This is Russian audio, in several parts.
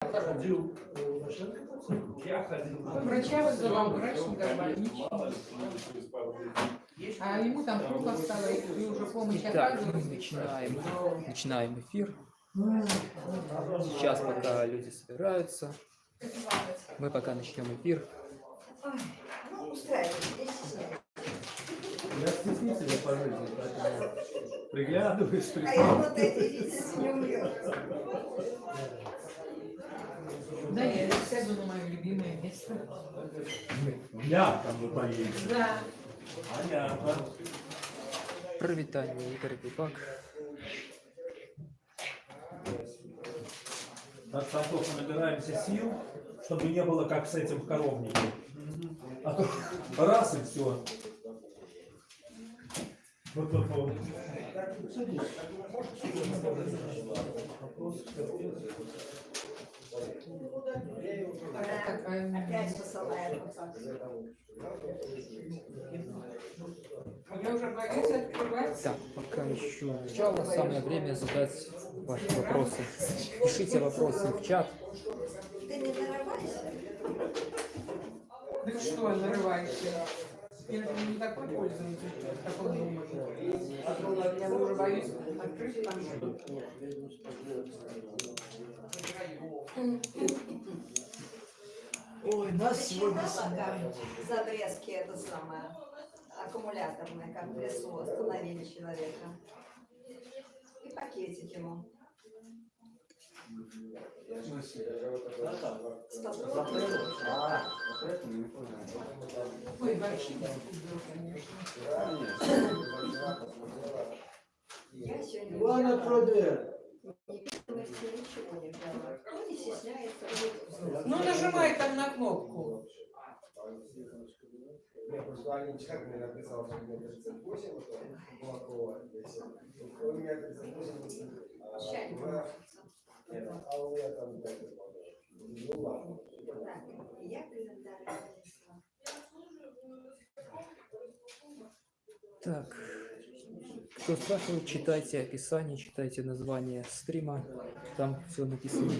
Ходил. Я ходил. Врача вызывал, врач не ничего. А ему там плохо стало, и уже помощь Итак, начинаем, начинаем эфир. Сейчас пока люди собираются, мы пока начнем эфир. Ну, стесняйтесь. Я стеснительный по жизни, поэтому приглядываюсь, А я вот эти видите, не умрет. Да, я сяду на мое любимое место. Я там вы поедете. Да. Понятно. Провитание, Игорь Бибак. Так, Сантов, мы набираемся сил, чтобы не было как с этим в коровнике. А то раз и все. Вот, вот, вот. Такая Опять посылает. Я уже боюсь открывать. Так, пока еще начало, самое время задать ваши вопросы. Пишите вопросы в чат. Ты не нарывайся. Да что, нарываешься? Я же не такой пользователь, как он думает. Я уже боюсь открыть там что-то. Ой, нас сегодня Посчитала, снимают. как за обрезки это самое аккумуляторное, как в лесу остановили человека. И пакетик ему. Сто Ой, вообще конечно. Я сегодня. Невидимости ничего не взяла. Ну, не стесняется. вот. Ну, нажимай там на кнопку. Я просто Алина Чикаго мне написал, что у меня 38, что Кулакова, если у меня 38, а, а у меня там так, ну ладно. Я календарь. Так, кто спрашивает, читайте описание, читайте название стрима, там все написано.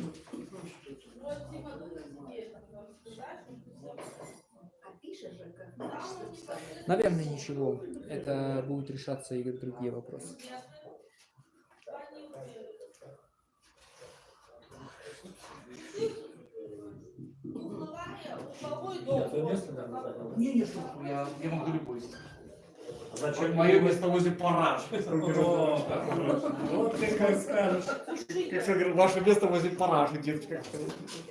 Наверное, ничего. Это будут решаться и другие вопросы. Это место надо занять. Не, не, что я, я могу любой. Зачем Мое место возле параж. Вот ты как скажешь. Как я говорю, ваше место возле паражи, деточка.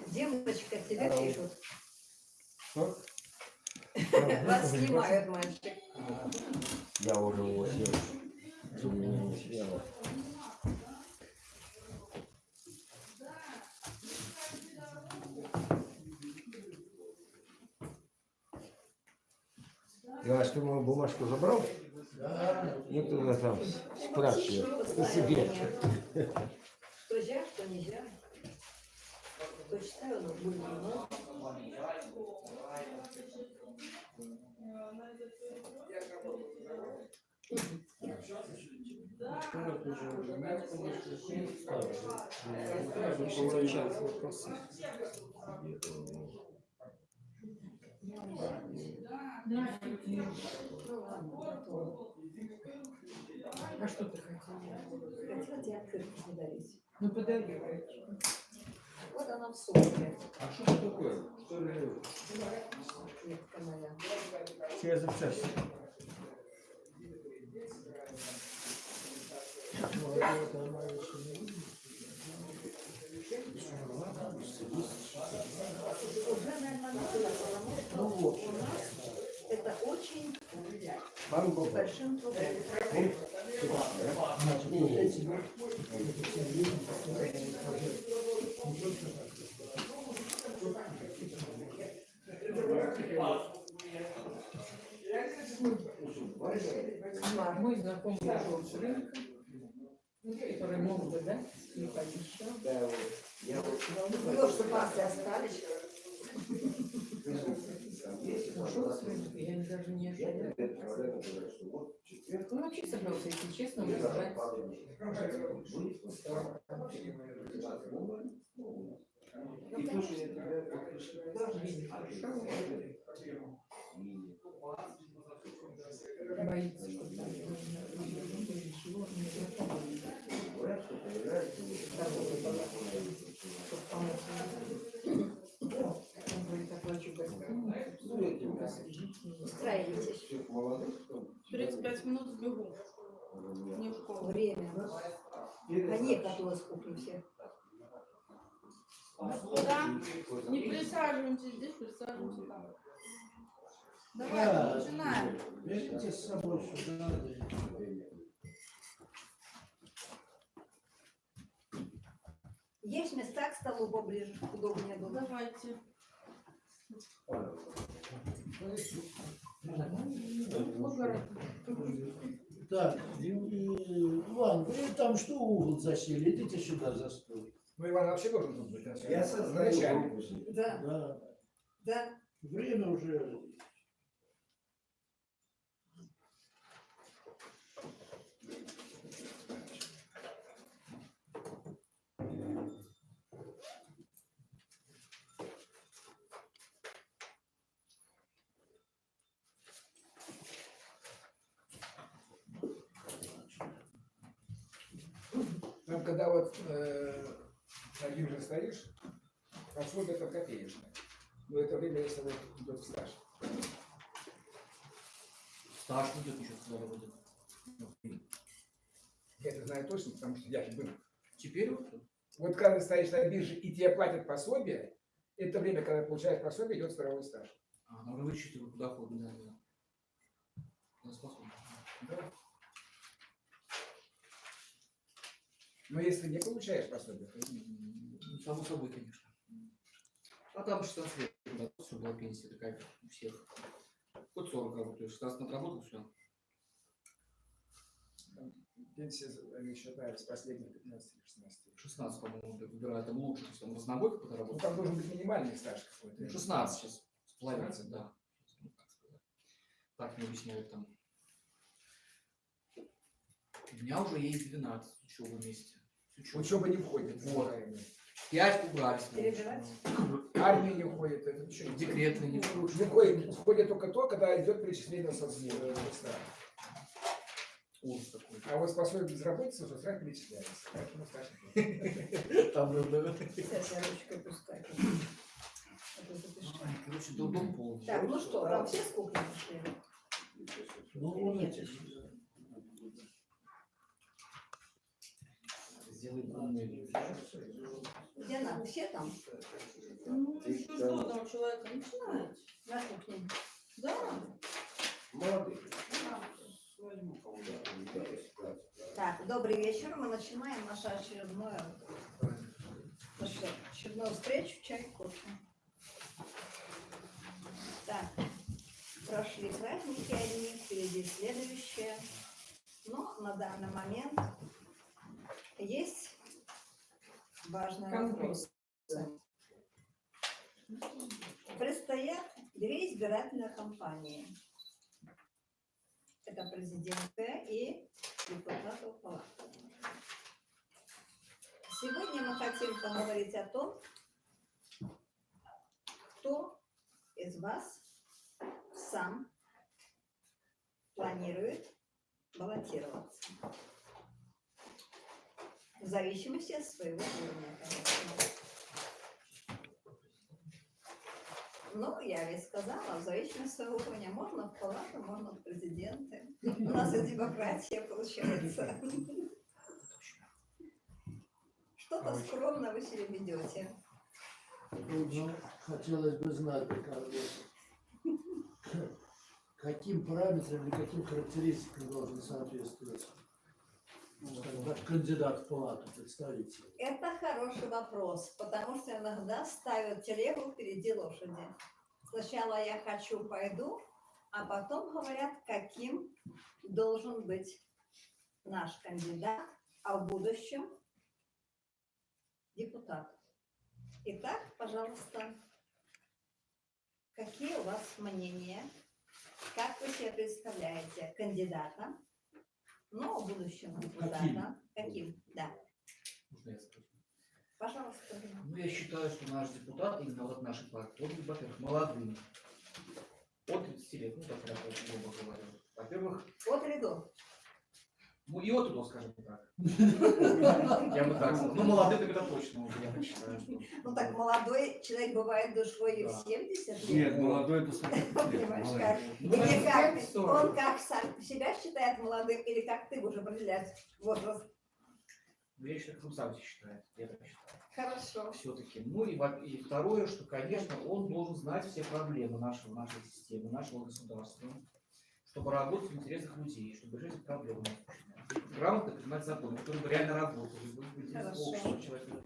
Девочка, тебя пишут. Что? Вас снимают, мальчик. Я уже его съел. Иваш, ты мою бумажку забрал? Туда там спрашивай себе. Что нельзя, что нельзя. Кто читаю, но будет много. Ну. А что ты хотела? Хотела тебе открытку подарить. Ну, подари. Вот она в сумке. А что это такое? Что это? Метка моя. Через запчасти. Уже, наверное, это очень с большим трудом. Мой знакомый ушел с рынка, который мог бы дать и пообещал. Ну, что пасты остались. Ушел с рынка, я даже не ожидала. Он вообще собрался, если честно, вызывать. И то, что я тебя подпишу. Боится, что кто? 35 минут сбегу. Не в школу. Время. Они готовы с кухни все. Господа, не присаживаемся здесь, присаживаемся там. Да, Давай, начинаем. Берите с собой сюда. Есть места к столу поближе, удобнее было. Давайте. Так, Иван, вы там что угол засели? Идите сюда за стол. Ну, Иван вообще должен тут быть. Я сознаю. Да, Да. да. Время уже. Там, когда вот э, на бирже стоишь, пособие это копеечное. Но это время, если вот идет стаж. Стаж будет еще сюда будет. Я это знаю точно, потому что я же был. Теперь вот Вот когда ты стоишь на бирже и тебе платят пособие, это время, когда получаешь пособие, идет страховой стаж. А, ну вы вычитываете доход, да, да. Я способен. Да. Но если не получаешь пособие, то ну, Само собой, конечно. А там 16 лет, да, все была пенсия такая, как у всех. Хоть 40 работаешь, 16 отработал, все. пенсия они считают с последних 15 или 16 лет. 16, по-моему, выбирают там лучше, если он разнобойка Ну, подработал. там должен быть минимальный стаж какой-то. Ну, 16 сейчас с половиной, 16, да. Ну. Так мне объясняют там. У меня уже есть 12 учебы вместе. С учебой. Учеба не входит. Вот. 5 убрались. Перебирать? уже. Армия не входит. Это что? Декретный не Не входит, входит только то, когда идет перечисление соцстата. Ужас такой. А вот пособие безработицы перечисляется. Поэтому стаж не Там, да. Сейчас я ручкой пускаю. Короче, дом полный. Так, ну что, там все с кухни пошли? Ну, вон эти. Сделай умный. Где надо? Все там? Ну, еще что там человека начинает? На кухне. Да. Молодых. Так, добрый вечер. Мы начинаем нашу очередную, очередную встречу чай кофе. Так, прошли праздники одни, впереди следующие. Но на данный момент есть важный вопрос. Предстоят две избирательные кампании. Это президентская и депутатов палаты. Сегодня мы хотим поговорить о том, кто из вас сам планирует баллотироваться. В зависимости от своего уровня, конечно. Ну, я ведь сказала, в зависимости от своего уровня можно в палату, можно в президенты. У нас и демократия получается. Что-то скромно вы себя ведете. Ну, хотелось бы знать, каким параметрам или каким характеристикам должен соответствовать ну, так, кандидат в палату, представитель. Это хороший вопрос, потому что иногда ставят телегу впереди лошади. Сначала я хочу, пойду, а потом говорят, каким должен быть наш кандидат, а в будущем депутат. Итак, пожалуйста, какие у вас мнения? Как вы себе представляете кандидата, но в будущем депутата? Каким? Да. Можно я скажу? Пожалуйста. Ну, я считаю, что наш депутат, именно вот нашей партии, он, во-первых, молодым. От 30 лет, ну, так я грубо говорю. Во-первых, От до? Ну и от и до, скажем так. Я бы так сказал. Ну, молодым это точно, я так считаю. Ну так молодой человек бывает душой и в Да. 70 лет. Нет, молодой до 40 лет. Понимаешь, молодец. как? Ну, Или наверное, как? 40. Он как сам себя считает молодым, или как ты будешь определять возраст? Ну, Я считаю, как он сам себя считает. Я так считаю. Хорошо. все-таки. Ну и, второе, что, конечно, он должен знать все проблемы нашего, нашей системы, нашего государства, чтобы работать в интересах людей, чтобы решать проблемы. Грамотно принимать законы, которые бы реально работали, были общества человека.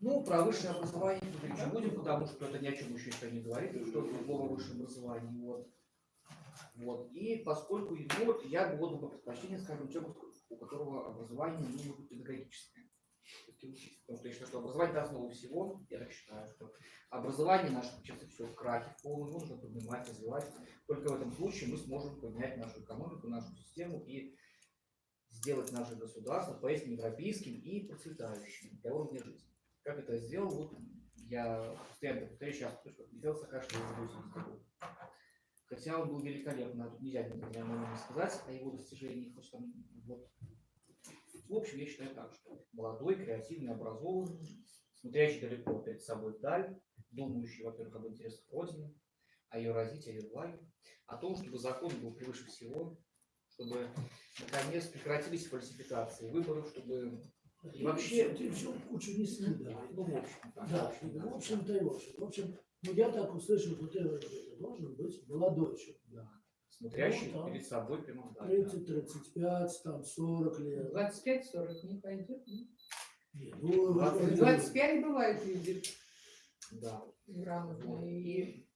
Ну, про высшее образование говорить не будем, потому что это ни о чем еще никто не говорит, что это любого высшее образование. Вот. Вот. И поскольку ну, вот я бы отдал бы предпочтение, скажем, человеку, у которого образование ну, может быть педагогическое. Потому что я считаю, что образование основа всего. Я так считаю, что образование наше сейчас все в крахе полном, нужно поднимать, развивать. Только в этом случае мы сможем поднять нашу экономику, нашу систему и сделать наше государство поистине европейским и процветающим для уровня жизни. Как это сделал, вот я постоянно повторяю сейчас, что сделал Саакашвили за 80 год. Хотя он был великолепно, тут нельзя ни сказать о его достижениях. потому что вот. В общем, я считаю так, что молодой, креативный, образованный, смотрящий далеко перед собой вдаль, думающий, во-первых, об интересах Родины, о ее развитии, о ее благе, о том, чтобы закон был превыше всего, чтобы, наконец, прекратились фальсификации выборов, чтобы и вообще... Ты все кучу не снидал. Ну, в общем, так, Да, в общем, в общем-то и в общем. В общем, ну я так услышал, что ты это должен быть молодой. Да. Смотрящий Ну, да. перед собой прямо вдаль. да. 30, 35, там 40 лет. 25-40 не пойдет. ну. Не, ну, вы же 25 бывает люди Да. Грамотные. И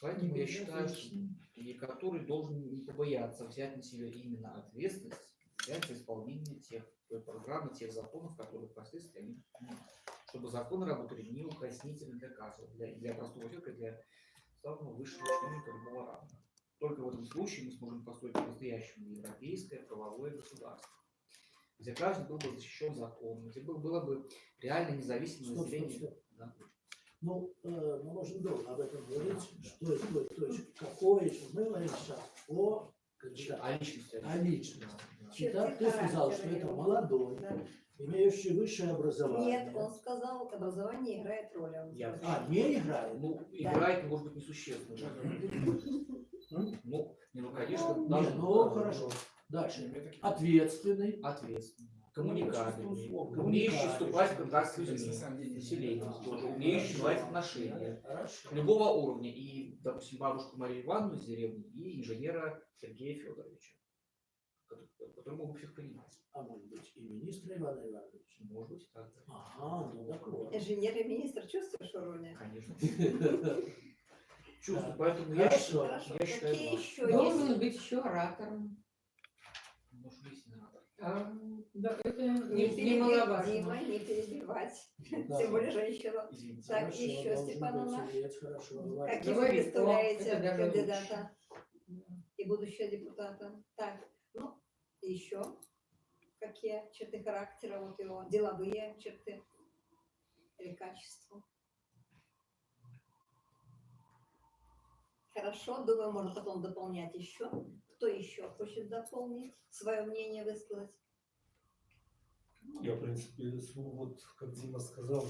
поэтому я считаю, что. И который должен не побояться взять на себя именно ответственность, за исполнение тех той программы, тех законов, которые впоследствии они принимают. чтобы законы работали неукоснительно для каждого, для, для простого человека, для самого высшего чиновника любого ранга. Только в этом случае мы сможем построить по-настоящему европейское правовое государство, где каждый был бы защищен законом, где был, было бы реально независимое население. Да. Ну, э, мы можем долго об этом говорить, что это той точки, какое, что мы говорим сейчас о кандидате, А личности? о личности. Да, да. Итак, ты сказал, что это молодой, Да. имеющий высшее образование. Нет, он сказал, образование играет роль. он Я-. А, не играет? Ну, играет, может быть, несущественно. Ну, не, ну, конечно, Не, даже ну хорошо. Дальше. Ответственный. ответственный, коммуникабельный, Коммуникабельный. умеющий вступать в контакт с людьми, населением тоже, умеющий наладить отношения Хорошо. любого уровня. И, допустим, бабушку Марию Ивановну из деревни и инженера Сергея Федоровича, который, который могут всех понимать. А может быть и министра Ивана Ивановича. Может быть, так. да. Ага, ну так вот. Инженер и министр, чувствуешь иронию? Конечно. Чувствую, поэтому я, Хорошо. считаю- Хорошо. я считаю, Какие еще Должен есть? быть еще оратором. Может, надо. А, да, это Не не, немаловажно. Дима, не перебивать. Да. Тем более женщину. Извините. Так, Хорошо, еще, должен Степан быть Иванович. ответ, Хорошо, говори. Каким вы представляете кандидата и будущего депутата? Так, ну, еще какие черты характера вот его, деловые черты или качества? Хорошо, думаю, можно потом дополнять еще. Кто еще хочет дополнить, свое мнение высказать? Я, в принципе, вот, как Дима сказал,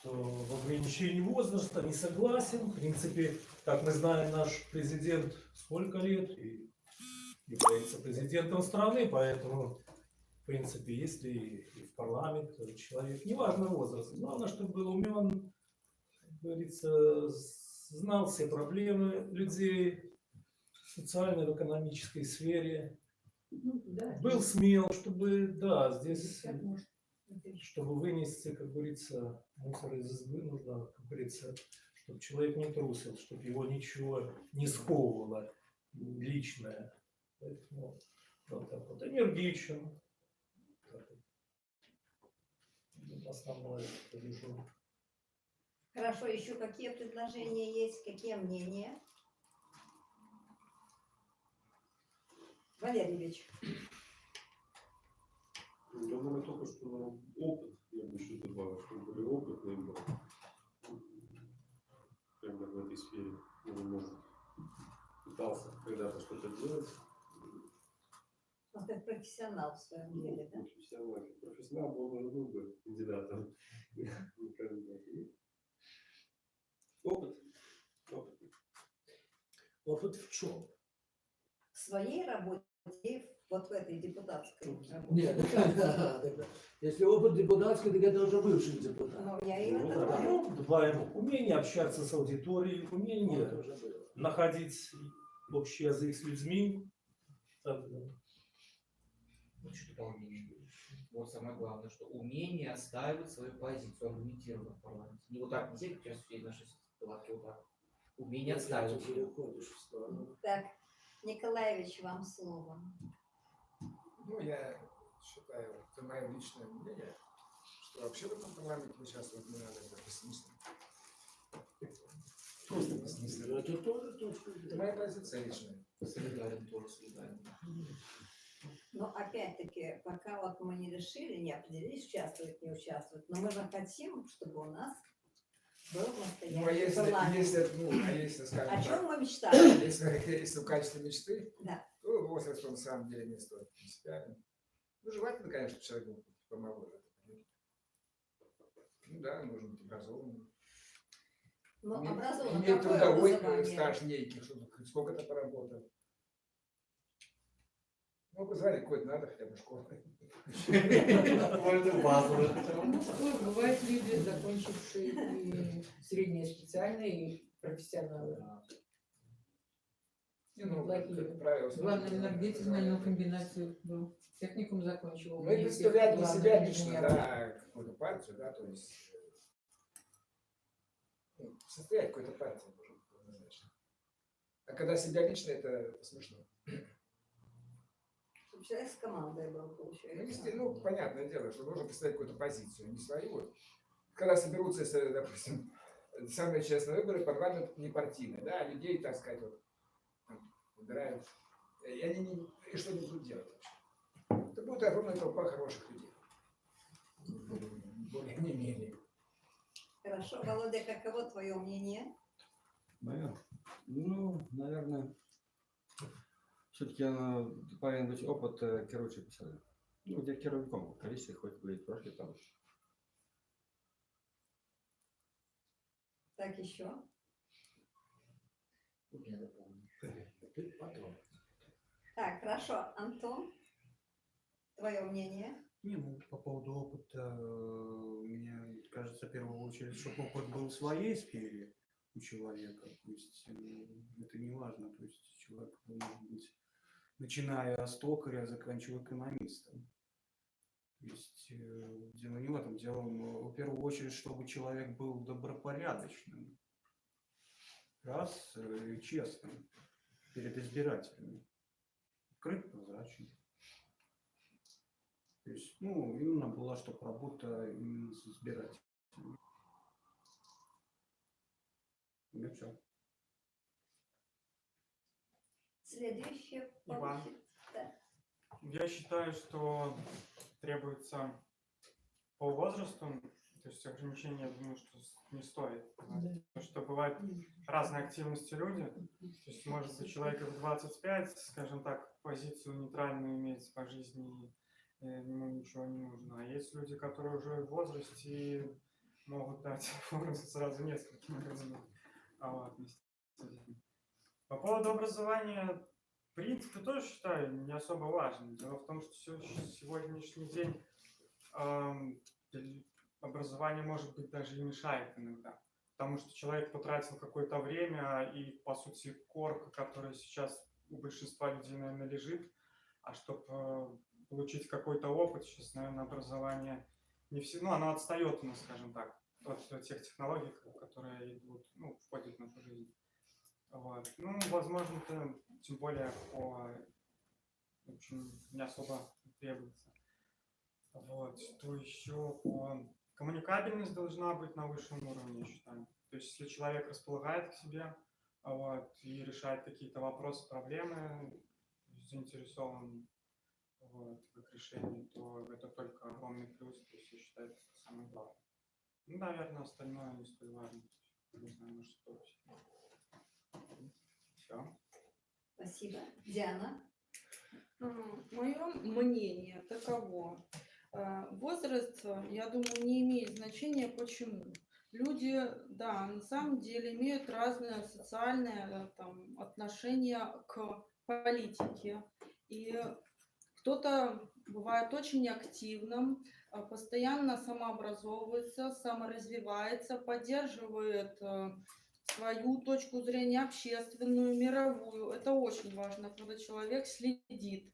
что в ограничении возраста не согласен. В принципе, как мы знаем, наш президент сколько лет и является президентом страны, поэтому, в принципе, если и в парламент человек, неважно возраст, главное, чтобы был умен, как говорится, знал все проблемы людей социальной, в экономической сфере, Ну, да. был смел, чтобы, да, здесь, 50 может. чтобы вынести, как говорится, мусор из избы, нужно, как говорится, чтобы человек не трусил, чтобы его ничего не сковывало личное. Поэтому вот так вот энергичен. Основное. Хорошо, еще какие предложения есть, какие мнения? Валерий Ильич, Я думаю, только что опыт я бы еще добавил, что более опытный был. Бы в этой сфере. Он, может, пытался когда-то что-то делать. Он как профессионал в своем деле, да? Профессионал, профессионал был, был бы кандидатом. И Опыт. Опыт. Опыт в чем? В своей работе, и вот в этой депутатской работе. Нет. Если опыт депутатский, так это уже бывший депутат. Но я Ну, говорю. ну, добавим умение общаться с аудиторией, умение находить общий язык с людьми. Так, да. Ну, что дополнение. Вот самое главное, что умение отстаивать свою позицию аргументированно в парламенте. Не вот так, не как сейчас все наши палатки вот так. Умение в сторону. Так, Николаевич, вам слово. Ну, я считаю, это мое личное мнение, что вообще в этом парламенте участвовать не надо, это бессмысленно. Просто бессмысленно. Это тоже точка Это моя позиция личная. Солидарен тоже солидарен. Но опять-таки, пока вот мы не решили, не определились, участвовать, не участвовать, но мы же хотим, чтобы у нас был Ну, а настоящий если, если, ну, а если, скажем О так, чем мы мечтаем? если, если в качестве мечты, Да. то возраст он на самом деле не стоит принципиально. Ну, желательно, конечно, человек был помоложе. Ну да, нужно быть образованным. Ну, Иметь- образован, иметь какое трудовой э, стаж некий, сколько-то поработал. Ну, позвали какой-то надо хотя бы школу. Можно базовый. Ну, что, бывают люди, закончившие и среднее специальное, и профессионалы. Не, ну, как правило, сложно. энергетик в стальной комбинации был. Техникум закончил. Мы представляем для себя лично, да, какую-то партию, да, то есть э, ну, состоять какой-то партии однозначно. А когда себя лично, это, это смешно. Человек с командой был, Ну, получается. если- ну, понятное дело, что нужно представить какую-то позицию, не свою. Когда соберутся, если, допустим, самые честные выборы, парламент не партийный, да, а людей, так сказать, вот, выбирают, и они не, и что они будут делать вообще? Это будет огромная толпа хороших людей. Более не менее. Хорошо. Володя, каково твое мнение? Мое? Ну, наверное, все-таки повинен быть опыт э, керуючої посади. Ну, где керівником в количестве хоть будет прошлый там. Так еще? Ты потом. Так, хорошо. Антон, твое мнение? Не, ну, по поводу опыта, э, мне кажется, в первую очередь, чтобы опыт был в своей сфере у человека. То есть э, это не важно. То есть человек может быть, начиная с токаря, заканчивая экономистом. То есть э, дело не в этом. Дело в первую очередь, чтобы человек был добропорядочным. Раз, э, честным перед избирателями. Открыт, прозрачный. То есть, ну, именно была, чтобы работа именно с избирателями. Ну, все. Следующее. Иван. да. Я считаю, что требуется по возрасту, то есть ограничения, я думаю, что не стоит. Потому что бывают разные активности люди. То есть, может быть, человек в 25, скажем так, позицию нейтральную иметь по жизни, и э, ему ничего не нужно. А есть люди, которые уже в возрасте и могут дать сразу нескольким людям. А вот, вместе с этим. По поводу образования, в принципе, тоже считаю не особо важным. Дело в том, что сегодняшний день образование, может быть, даже и мешает иногда. Потому что человек потратил какое-то время и, по сути, корка, которая сейчас у большинства людей, наверное, лежит. А чтобы получить какой-то опыт, сейчас, наверное, образование не все, ну, оно отстает у нас, скажем так, от тех технологий, которые идут, ну, входят в нашу жизнь. Вот. Ну, возможно, это тем более по, в общем, не особо требуется. Вот, что еще по... Коммуникабельность должна быть на высшем уровне, я считаю. То есть, если человек располагает к себе вот, и решает какие-то вопросы, проблемы, заинтересован вот, в их решении, то это только огромный плюс, то есть я считаю, это самое главное. Ну, наверное, остальное не столь важно. Не знаю, может, что Все. Спасибо. Диана? Мое мнение таково. А, Возраст, э, я думаю, не имеет значения. Почему? Люди, да, на самом деле имеют разное социальное э, там, отношение к политике. И кто-то бывает очень активным, постоянно самообразовывается, саморазвивается, поддерживает э, свою точку зрения общественную, мировую. Это очень важно, когда человек следит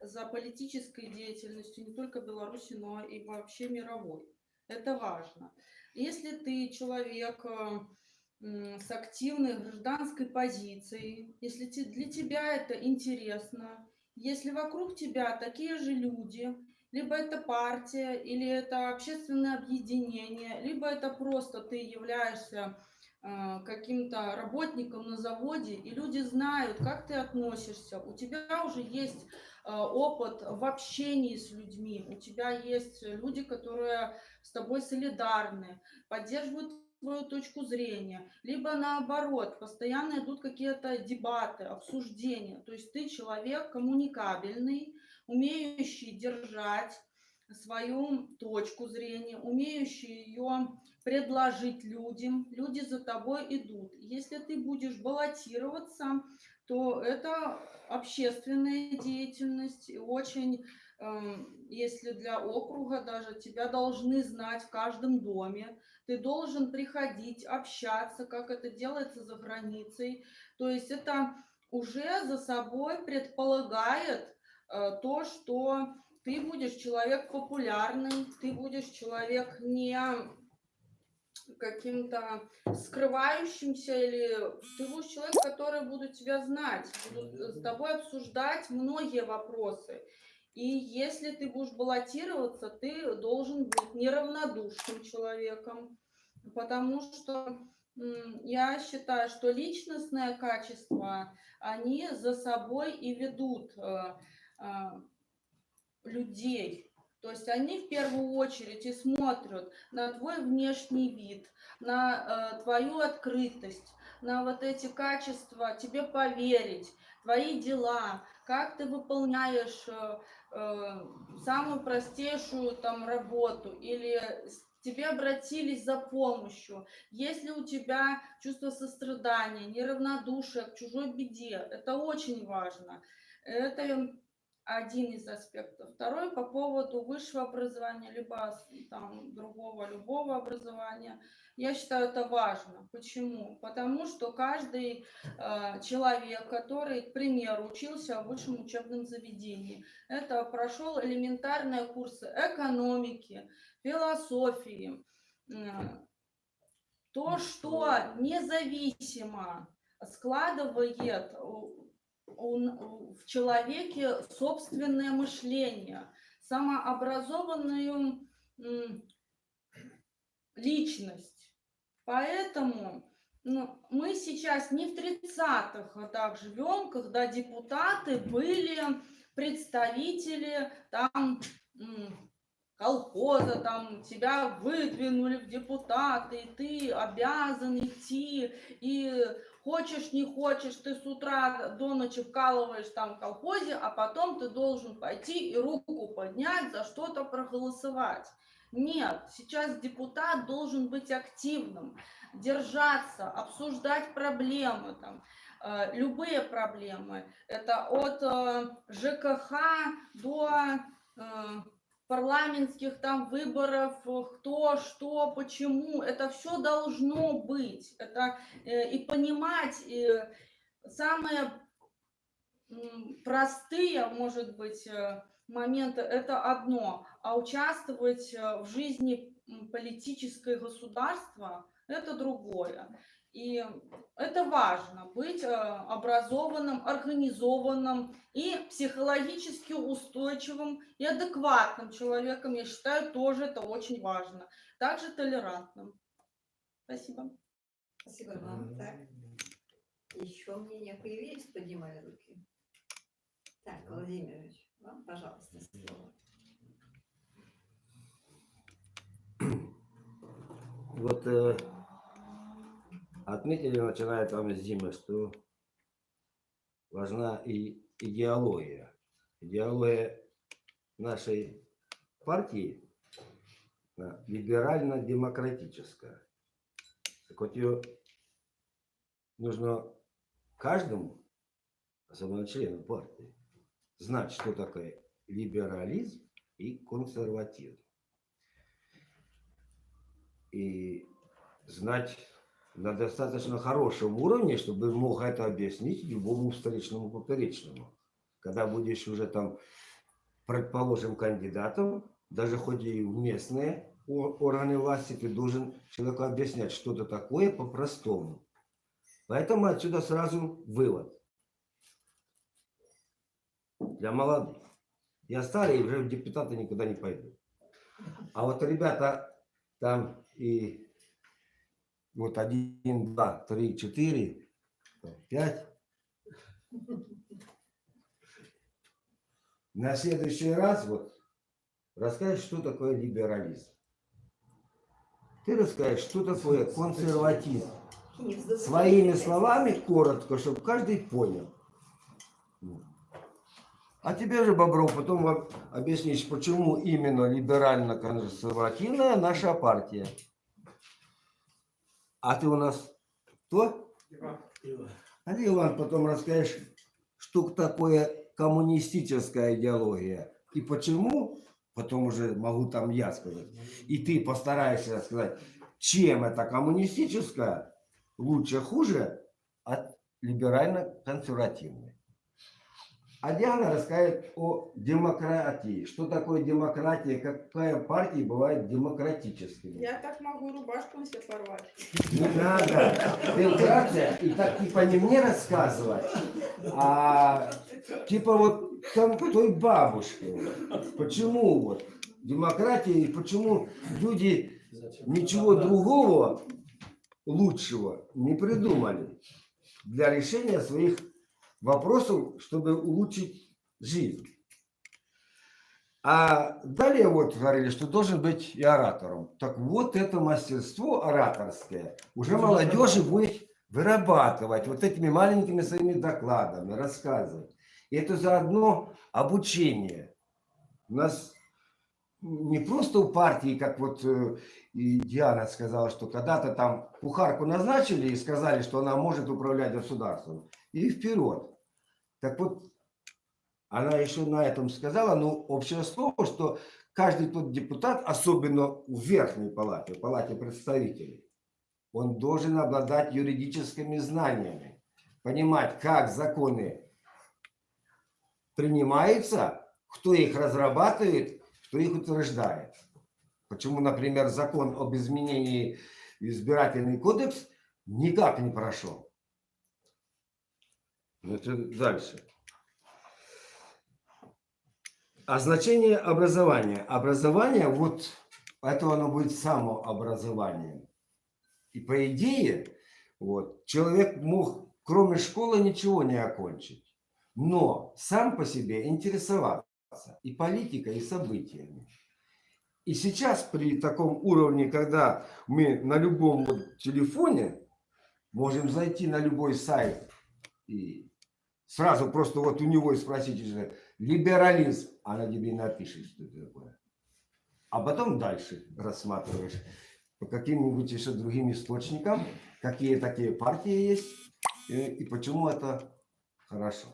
за политической деятельностью не только Беларуси, но и вообще мировой. Это важно. Если ты человек э, с активной гражданской позицией, если для тебя это интересно, если вокруг тебя такие же люди, либо это партия, или это общественное объединение, либо это просто ты являешься каким-то работником на заводе, и люди знают, как ты относишься, у тебя уже есть э, опыт в общении с людьми, у тебя есть люди, которые с тобой солидарны, поддерживают твою точку зрения, либо наоборот, постоянно идут какие-то дебаты, обсуждения. То есть ты человек коммуникабельный, умеющий держать свою точку зрения, умеющий ее предложить людям, люди за тобой идут. Если ты будешь баллотироваться, то это общественная деятельность, очень, эм, если для округа даже, тебя должны знать в каждом доме, ты должен приходить, общаться, как это делается за границей. То есть это уже за собой предполагает э, то, что ты будешь человек популярный, ты будешь человек не каким-то скрывающимся или ты будешь человек, который будут тебя знать, будут с тобой обсуждать многие вопросы. И если ты будешь баллотироваться, ты должен быть неравнодушным человеком, потому что я считаю, что личностные качества, они за собой и ведут э, э, людей. То есть они в первую очередь и смотрят на твой внешний вид, на э, твою открытость, на вот эти качества, тебе поверить, твои дела, как ты выполняешь э, э, самую простейшую там работу или тебе обратились за помощью, если у тебя чувство сострадания, неравнодушие к чужой беде, это очень важно. Это один из аспектов. Второй по поводу высшего образования, либо там другого, любого образования. Я считаю это важно. Почему? Потому что каждый э, человек, который, к примеру, учился в высшем учебном заведении, это прошел элементарные курсы экономики, философии, э, то, что независимо складывает у- у- в человеке собственное мышление, самообразованную личность. Поэтому ну, мы сейчас не в 30-х годах живем, когда депутаты были представители там колхоза, там тебя выдвинули в депутаты, и ты обязан идти, и хочешь, не хочешь, ты с утра до ночи вкалываешь там в колхозе, а потом ты должен пойти и руку поднять, за что-то проголосовать. Нет, сейчас депутат должен быть активным, держаться, обсуждать проблемы, там, э, любые проблемы. Это от э, ЖКХ до э, парламентских там выборов, кто, что, почему. Это все должно быть. Это э, и понимать э, самые простые, может быть, э, моменты это одно, а участвовать э, в жизни м, политической государства это другое. И это важно, быть э, образованным, организованным и психологически устойчивым и адекватным человеком, я считаю, тоже это очень важно. Также толерантным. Спасибо. Спасибо вам. Так. Еще мнения появились, поднимали руки. Так, Владимирович, вам, пожалуйста, слово. Вот э, отметили, начиная там с зимы, что важна и идеология. Идеология нашей партии либерально-демократическая. Так вот ее нужно каждому, особенно члену партии, знать, что такое либерализм и консерватизм. И знать на достаточно хорошем уровне, чтобы мог это объяснить любому встречному поперечному. Когда будешь уже там, предположим, кандидатом, даже хоть и в местные органы власти, ты должен человеку объяснять что-то такое по-простому. Поэтому отсюда сразу вывод. Для молодых. Я старый, уже в депутаты никуда не пойду. А вот ребята там и вот один, два, три, четыре, пять. На следующий раз вот расскажешь, что такое либерализм. Ты расскажешь, что такое консерватизм. Своими словами, коротко, чтобы каждый понял. А тебе же, Бобров, потом объяснишь, почему именно либерально-консервативная наша партия. А ты у нас кто? А ты, Иван, потом расскажешь, что такое коммунистическая идеология. И почему, потом уже могу там я сказать. И ты постараешься сказать, чем это коммунистическая лучше, хуже от либерально-консервативной. А Диана расскажет о демократии. Что такое демократия, какая партия бывает демократическими. Я так могу рубашку себе порвать. Не надо. Вкратце, и так типа не мне рассказывать, а типа вот там той бабушке. Почему вот демократия и почему люди ничего другого лучшего не придумали для решения своих вопросов, чтобы улучшить жизнь. А далее вот говорили, что должен быть и оратором. Так вот это мастерство ораторское уже молодежи будет вырабатывать вот этими маленькими своими докладами, рассказывать. И это заодно обучение. У нас не просто у партии, как вот э, и Диана сказала, что когда-то там кухарку назначили и сказали, что она может управлять государством. И вперед. Так вот, она еще на этом сказала, ну, общее слово, что каждый тот депутат, особенно в верхней палате, в палате представителей, он должен обладать юридическими знаниями, понимать, как законы принимаются, кто их разрабатывает, кто их утверждает. Почему, например, закон об изменении избирательный кодекс никак не прошел. Это дальше. А значение образования. Образование, вот это оно будет самообразованием. И по идее, вот, человек мог кроме школы ничего не окончить. Но сам по себе интересоваться и политикой, и событиями. И сейчас при таком уровне, когда мы на любом телефоне можем зайти на любой сайт и сразу просто вот у него и спросить, уже, либерализм, она тебе напишет, что это такое. А потом дальше рассматриваешь по каким-нибудь еще другим источникам, какие такие партии есть и, и почему это хорошо.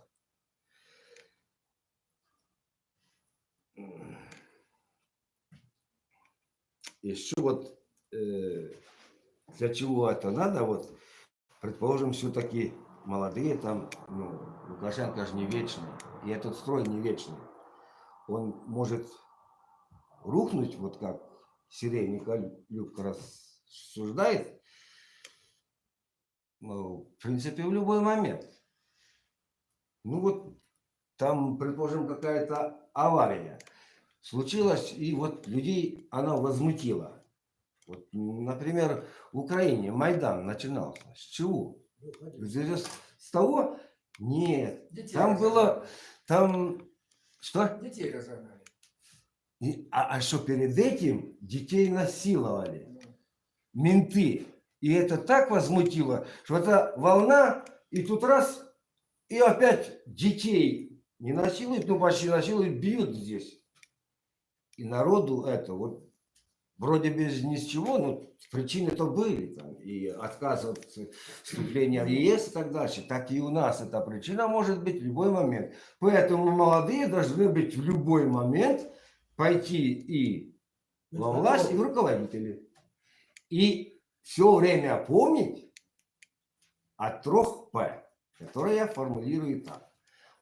Еще вот э, для чего это надо, вот, предположим, все-таки молодые там, ну, Лукашенко же не вечный, и этот строй не вечный. Он может рухнуть, вот как Сирей Николюк рассуждает, ну, в принципе, в любой момент. Ну вот там, предположим, какая-то авария случилась, и вот людей она возмутила. Вот, например, в Украине Майдан начинался. С чего? С того? Нет. Там было там что? Детей разогнали. И- а, а что перед этим детей насиловали менты. И это так возмутило, что это волна, и тут раз, и опять детей не насилуют, ну почти насилуют, бьют здесь. И народу это вот вроде без ни с чего, но причины-то были там, и отказ от вступления в ЕС и так дальше. Так и у нас эта причина может быть в любой момент. Поэтому молодые должны быть в любой момент пойти и во власть, и в руководители. И все время помнить о трех П, которые я формулирую так.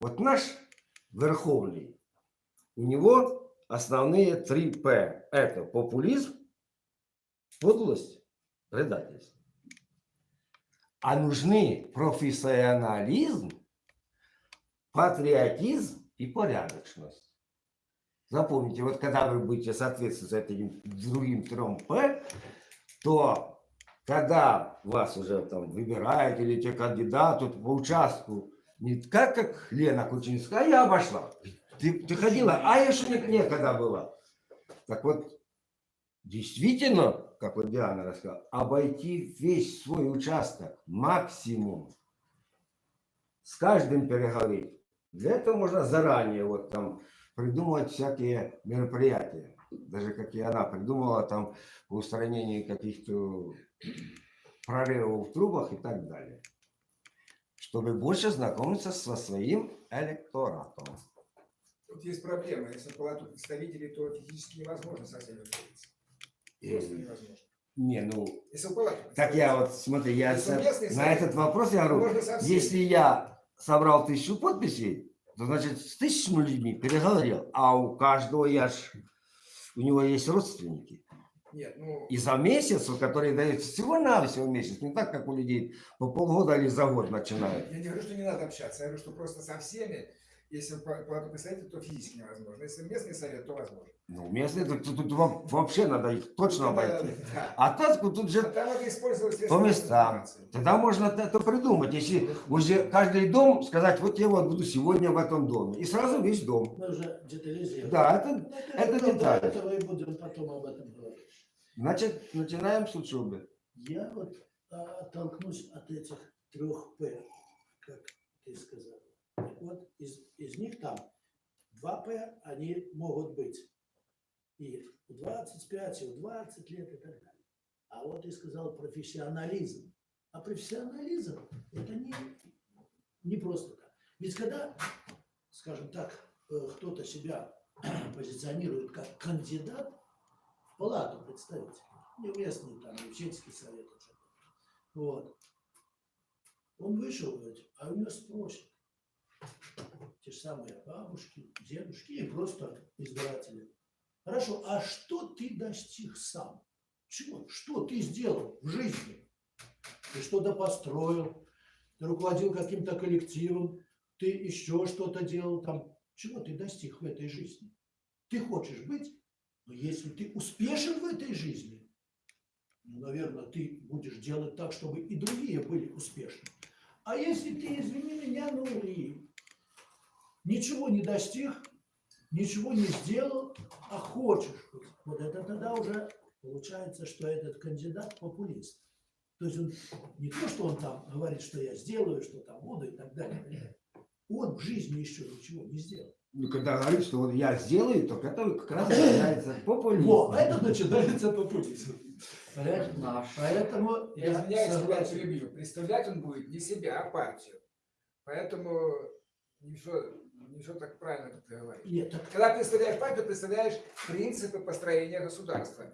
Вот наш Верховный, у него основные три П. Это популизм, подлость, предательство. А нужны профессионализм, патриотизм и порядочность. Запомните, вот когда вы будете соответствовать этим другим трем П, то когда вас уже там выбирают или те кандидаты по участку, не как, как Лена Кучинская, а я обошла. Ты, ты ходила, а я не- некогда была. Так вот, действительно, как вот Диана рассказала, обойти весь свой участок максимум. С каждым переговорить. Для этого можно заранее вот там придумывать всякие мероприятия. Даже как и она придумала там по устранению каких-то прорывов в трубах и так далее. Чтобы больше знакомиться со своим электоратом. Тут есть проблема. Если палату представителей, то физически невозможно со всеми. Просто Э, невозможно. Не, ну, Если палату Так я вот, смотри, я на совет, этот вопрос я говорю, если я собрал тысячу подписей, то значит с тысячами людьми переговорил, а у каждого я ж, у него есть родственники. Нет, ну, И за месяц, который дается всего-навсего месяц, не так, как у людей по полгода или за год начинают. я не говорю, что не надо общаться. Я говорю, что просто со всеми, если палату представителей, то физически невозможно. Если местный совет, то возможно. Ну, местные, тут, тут- тут во- вообще надо их точно Да, обойти. да. А так тут же А по местам. Тогда можно это придумать, если уже каждый дом сказать, вот я вот буду сегодня в этом доме. И сразу весь дом. Мы уже детализируем. Да, это, Ну, это потом, деталь. До этого и будем потом об этом говорить. Значит, начинаем с учебы. Я вот а, оттолкнусь от этих трех П, как ты сказал. Вот из, из них там два П, они могут быть и в 25, и в 20 лет и так далее. А вот ты сказал профессионализм. А профессионализм это не, не просто так. Ведь когда, скажем так, э, кто-то себя позиционирует как кандидат в палату представителей, не местный там, сельский совет уже. Вот. Он вышел, а у него спросят. Те же самые бабушки, дедушки и просто избиратели. Хорошо, а что ты достиг сам? Чего? Что ты сделал в жизни? Ты что-то построил, ты руководил каким-то коллективом, ты еще что-то делал там. Чего ты достиг в этой жизни? Ты хочешь быть, но если ты успешен в этой жизни, ну, наверное, ты будешь делать так, чтобы и другие были успешны. А если ты, извини меня, ну и ничего не достиг, ничего не сделал, а хочешь, вот это тогда уже получается, что этот кандидат популист. То есть он не то, что он там говорит, что я сделаю, что там буду и так далее. Он в жизни еще ничего не сделал. Ну, когда говорит, что вот я сделаю, то это как раз начинается популизм. Во, это начинается популизм. Наш. Поэтому Я я извиняюсь, что я согласен. перебью. Представлять он будет не себя, а партию. Поэтому все, не все так правильно, как ты говоришь. Нет, так Когда представляешь партию, представляешь принципы построения государства.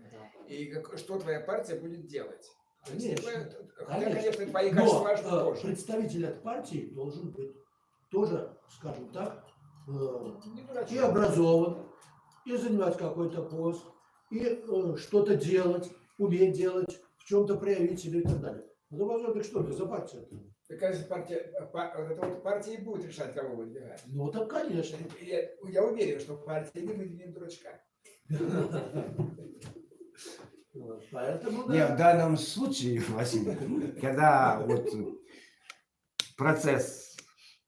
И как- что твоя партия будет делать. То есть, Конечно, Хотя, конечно. конечно, твои качества Но важны э, тоже. представитель от партии должен быть тоже, скажем так, э, и образован, и занимать какой-то пост, и э, что-то делать, уметь делать, в чем-то проявить себя и так далее. Ну, так что это за партия? Мне кажется, партия, э, па- вот партия и будет решать, кого выдвигать. Ну, так, конечно. Я, я уверен, что партия не выдвинет дурачка. Поэтому, Не, в да, данном случае, Василий, когда вот процесс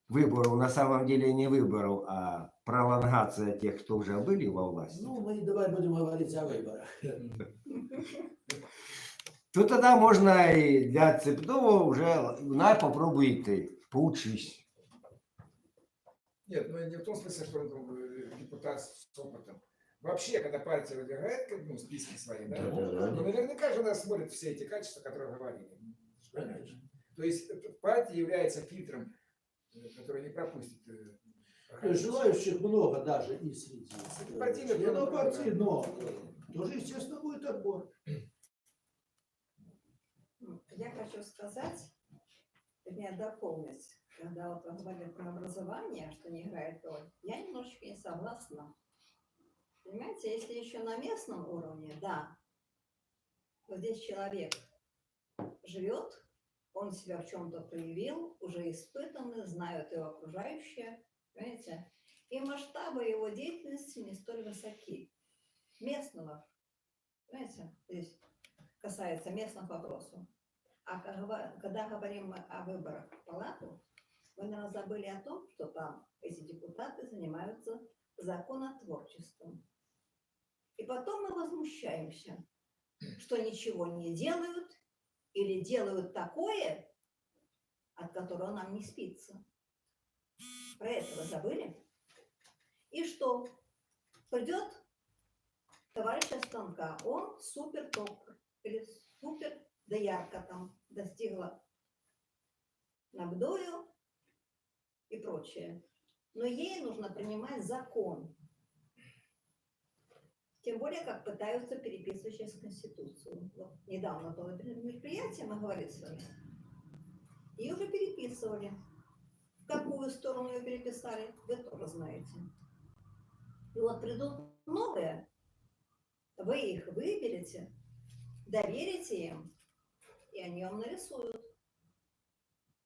выборов на самом деле не выборов, а пролонгация тех, кто уже были во власти, Ну, мы давай будем говорить о выборах. то тогда можно и для Цепного уже, на, попробуй ты, поучись. Нет, ну не в том смысле, что он там, э, депутат с опытом. Вообще, когда партия выдвигает как, ну, списки свои, да, Да-да-да. ну, наверняка же она смотрит все эти качества, которые говорили. Конечно. То есть э, партия является фильтром, э, который не пропустит. э, желающих много даже и среди э, Партийных много, партии, да. но э, тоже, естественно, будет отбор. Я хочу сказать, вернее, дополнить, когда вот говорили про образование, что не играет роль, я немножечко не согласна. Понимаете, если еще на местном уровне, да, вот здесь человек живет, он себя в чем-то проявил, уже испытанный, знают его окружающие, понимаете, и масштабы его деятельности не столь высоки. Местного, понимаете, здесь касается местных вопросов. А когда говорим о выборах в палату, мы, наверное, забыли о том, что там эти депутаты занимаются законотворчеством. И потом мы возмущаемся, что ничего не делают или делают такое, от которого нам не спится. Про это вы забыли? И что? Придет товарищ со станка, он супер топ или супер доярка там достигла набдою и прочее. Но ей нужно принимать закон. Тем более, как пытаются переписывать сейчас Конституцию. Вот недавно было мероприятие, мы говорили с вами. И уже переписывали. В какую сторону ее переписали, вы тоже знаете. И вот придут новые, вы их выберете, доверите им, и они вам нарисуют.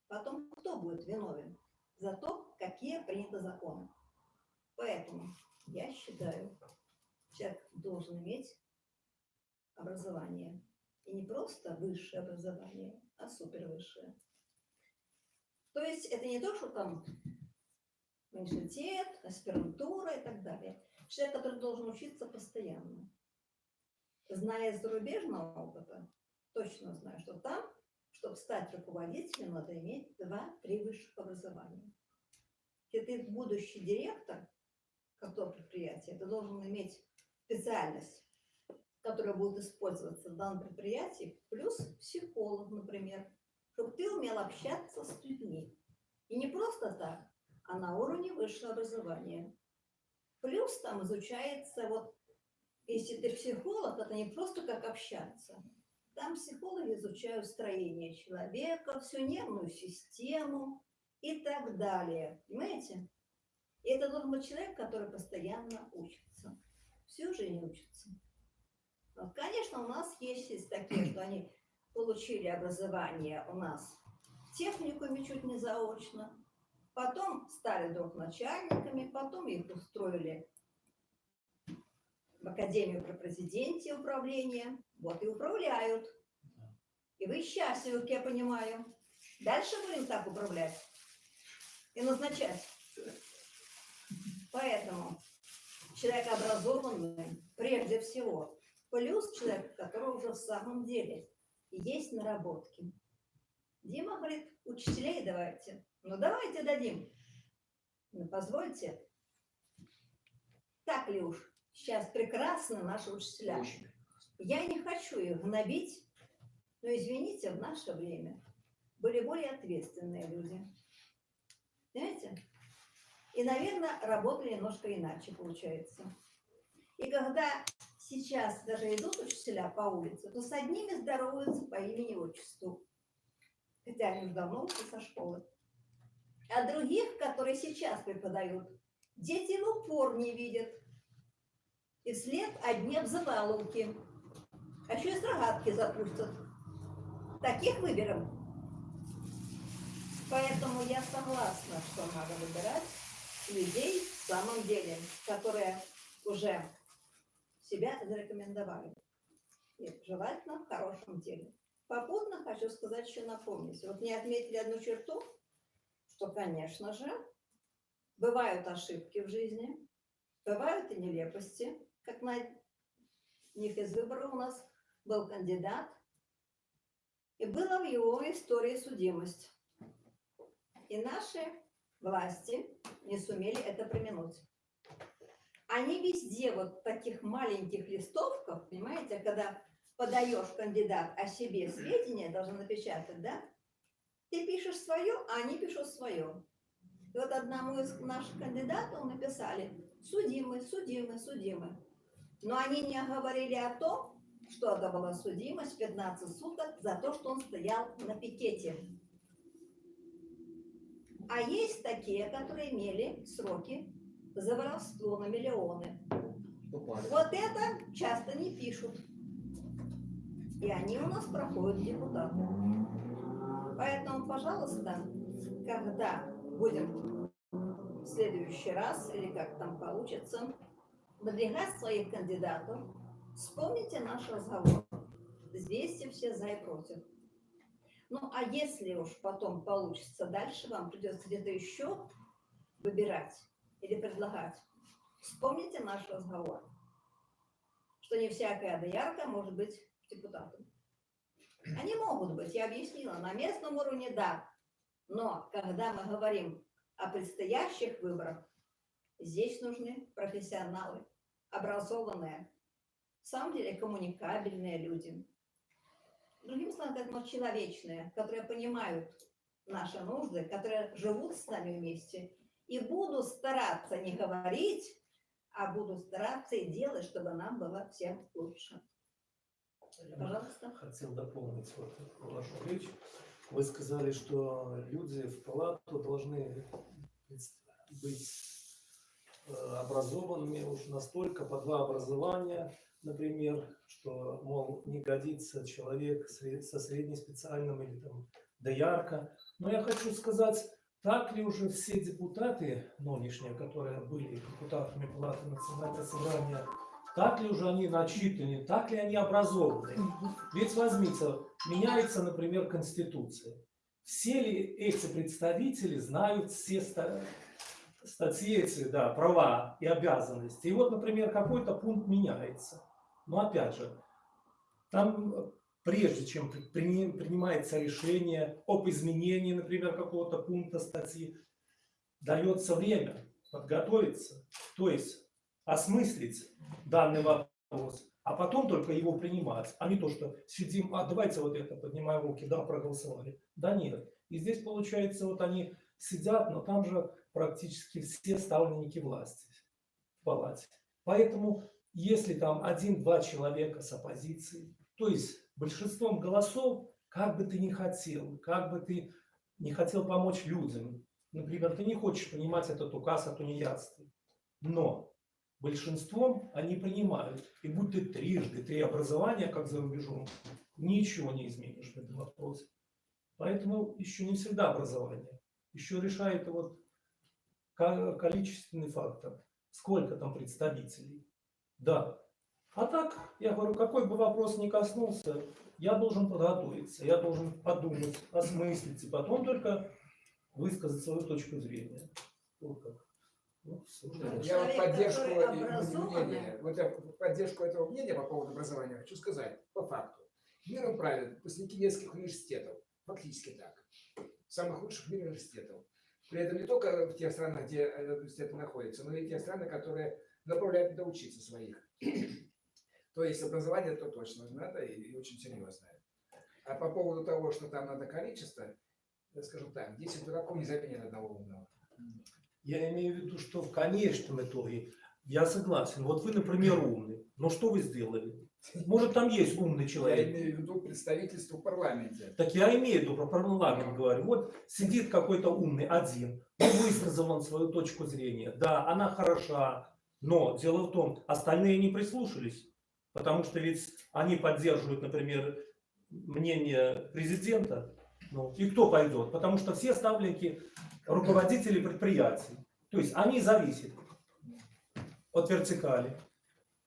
Потом кто будет виновен за то, какие приняты законы. Поэтому я считаю, человек должен иметь образование. И не просто высшее образование, а супервысшее. То есть это не то, что там университет, аспирантура и так далее. Человек, который должен учиться постоянно. Зная зарубежного опыта, точно знаю, что там, чтобы стать руководителем, надо иметь два-три высших образования. Если ты будущий директор какого предприятия, ты должен иметь специальность, которая будет использоваться в данном предприятии, плюс психолог, например, чтобы ты умел общаться с людьми. И не просто так, а на уровне высшего образования. Плюс там изучается, вот, если ты психолог, это не просто как общаться. Там психологи изучают строение человека, всю нервную систему и так далее. Понимаете? И это должен быть человек, который постоянно учится. Всю жизнь учится. Вот, конечно, у нас есть, есть такие, что они получили образование у нас в техникуме чуть не заочно, потом стали вдруг начальниками, потом их устроили в Академию при президенте управления, вот и управляют. И вы счастливы, как я понимаю. Дальше будем так управлять и назначать. Поэтому человек образованный прежде всего, плюс человек, у которого уже в самом деле есть наработки. Дима говорит, учителей давайте. Ну давайте дадим. Ну позвольте. Так ли уж, сейчас прекрасны наши учителя. Я не хочу их гнобить, но извините, в наше время были более ответственные люди. Понимаете? И, наверное, работали немножко иначе, получается. И когда сейчас даже идут учителя по улице, то с одними здороваются по имени и отчеству. Хотя они давно ушли со школы. А других, которые сейчас преподают, дети в упор не видят. И вслед одни обзываловки. А еще и с рогатки запустят. Таких выберем. Поэтому я согласна, что надо выбирать людей в самом деле, которые уже себя зарекомендовали. И желательно в хорошем деле. Попутно хочу сказать еще напомнить. Вот мне отметили одну черту, что, конечно же, бывают ошибки в жизни, бывают и нелепости, как на них из выбора у нас был кандидат, и была в его истории судимость. И наши власти не сумели это применуть. Они везде вот таких маленьких листовках, понимаете, когда подаешь кандидат о себе сведения, должен напечатать, да? Ты пишешь свое, а они пишут свое. И вот одному из наших кандидатов написали судимый, судимый, судимый. Но они не говорили о том, что это была судимость 15 суток за то, что он стоял на пикете. А есть такие, которые имели сроки за воровство на миллионы. Вот это часто не пишут. И они у нас проходят депутаты. Поэтому, пожалуйста, когда будем в следующий раз, или как там получится, выдвигать своих кандидатов, вспомните наш разговор. Взвесьте все за и против. Ну, а если уж потом получится дальше, вам придется где-то еще выбирать или предлагать, вспомните наш разговор, что не всякая доярка может быть депутатом. Они могут быть, я объяснила, на местном уровне да, но когда мы говорим о предстоящих выборах, здесь нужны профессионалы, образованные, самом деле коммуникабельные люди. Другим словом, как мы человечные, которые понимают наши нужды, которые живут с нами вместе. И буду стараться не говорить, а буду стараться и делать, чтобы нам было всем лучше. Пожалуйста. Хотел дополнить вот вашу речь. Вы сказали, что люди в палату должны быть э, образованными уж настолько по два образования, например, что, мол, не годится человек со среднеспециальным или там доярка. Но я хочу сказать, так ли уже все депутаты нынешние, которые были депутатами Палаты Национального собрания, так ли уже они начитаны, так ли они образованы? Ведь возьмите, меняется, например, Конституция. Все ли эти представители знают все ста- статьи эти, да, права и обязанности? И вот, например, какой-то пункт меняется. Но опять же, там э, прежде чем при- прини- принимается решение об изменении, например, какого-то пункта статьи, дается время подготовиться, то есть осмыслить данный вопрос, а потом только его принимать, а не то, что сидим, а давайте вот это, поднимаем руки, да, проголосовали. Да нет. И здесь получается, вот они сидят, но там же практически все ставленники власти в палате. Поэтому, если там один-два человека с оппозицией, то есть большинством голосов, как бы ты ни хотел, как бы ты не хотел помочь людям, например, ты не хочешь принимать этот указ о тунеядстве, но большинством они принимают. И будь ты трижды, три образования, как за рубежом, ничего не изменишь в этом вопросе. Поэтому еще не всегда образование. Еще решает вот ко- количественный фактор. Сколько там представителей. Да. А так, я говорю, какой бы вопрос ни коснулся, я должен подготовиться, я должен подумать, осмыслить, и потом только высказать свою точку зрения. Вот как. Ну. Я вот поддержку мнения, вот я в поддержку этого мнения по поводу образования хочу сказать по факту. Миром правят выпускники нескольких университетов, фактически так, самых лучших в мире университетов. При этом не только в тех странах, где э, университеты находятся, но и те страны, которые направляют туда учиться своих. То есть образование то точно надо и, и очень серьезное. А по поводу того, что там надо количество, я скажу так, 10 дураков не заменят одного умного. Я имею в виду, что в конечном итоге я согласен. Вот вы, например, умный. Но что вы сделали? Может, там есть умный Я человек. имею в виду представительство в парламенте. Так я имею в виду про парламент говорю. Вот сидит какой-то умный один, ну, высказал он свою точку зрения. Да, она хороша, но дело в том, остальные не прислушались. Потому что ведь они поддерживают, например, мнение президента. Ну, и кто пойдет? Потому что все ставленники руководители предприятий. То есть они зависят от вертикали.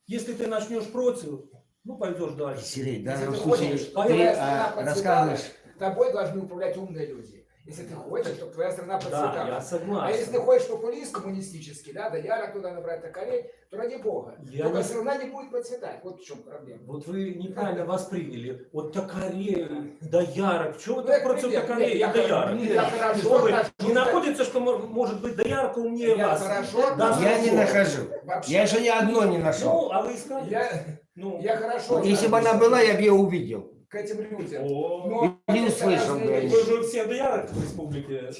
Если ты начнешь против, ну пойдешь дальше. Сергей, в Если данном ты случае хочешь, ты твоя а, рассказываешь, Тобой должны управлять умные люди. Если ты хочешь, чтобы твоя страна Да, процветала. я А согласен. если ты хочешь популист коммунистический, да, да ярок туда набрать токарей, то ради бога. Я Только не- страна не будет процветать. Вот в чем проблема. Вот вы неправильно восприняли. Вот токарей, доярок. Чего вы Ну, так это против Нет, и я доярок? хор- я хорошо не находится, что мо- может быть доярка умнее Я вас? Да, Я не нахожу. Я еще ни одной не нашел. Ну, а вы искали? Я, Ну, я хорошо Если бы она была, я бы ее увидел. К этим людям. О, Но Не услышал вы же все доярок в республике.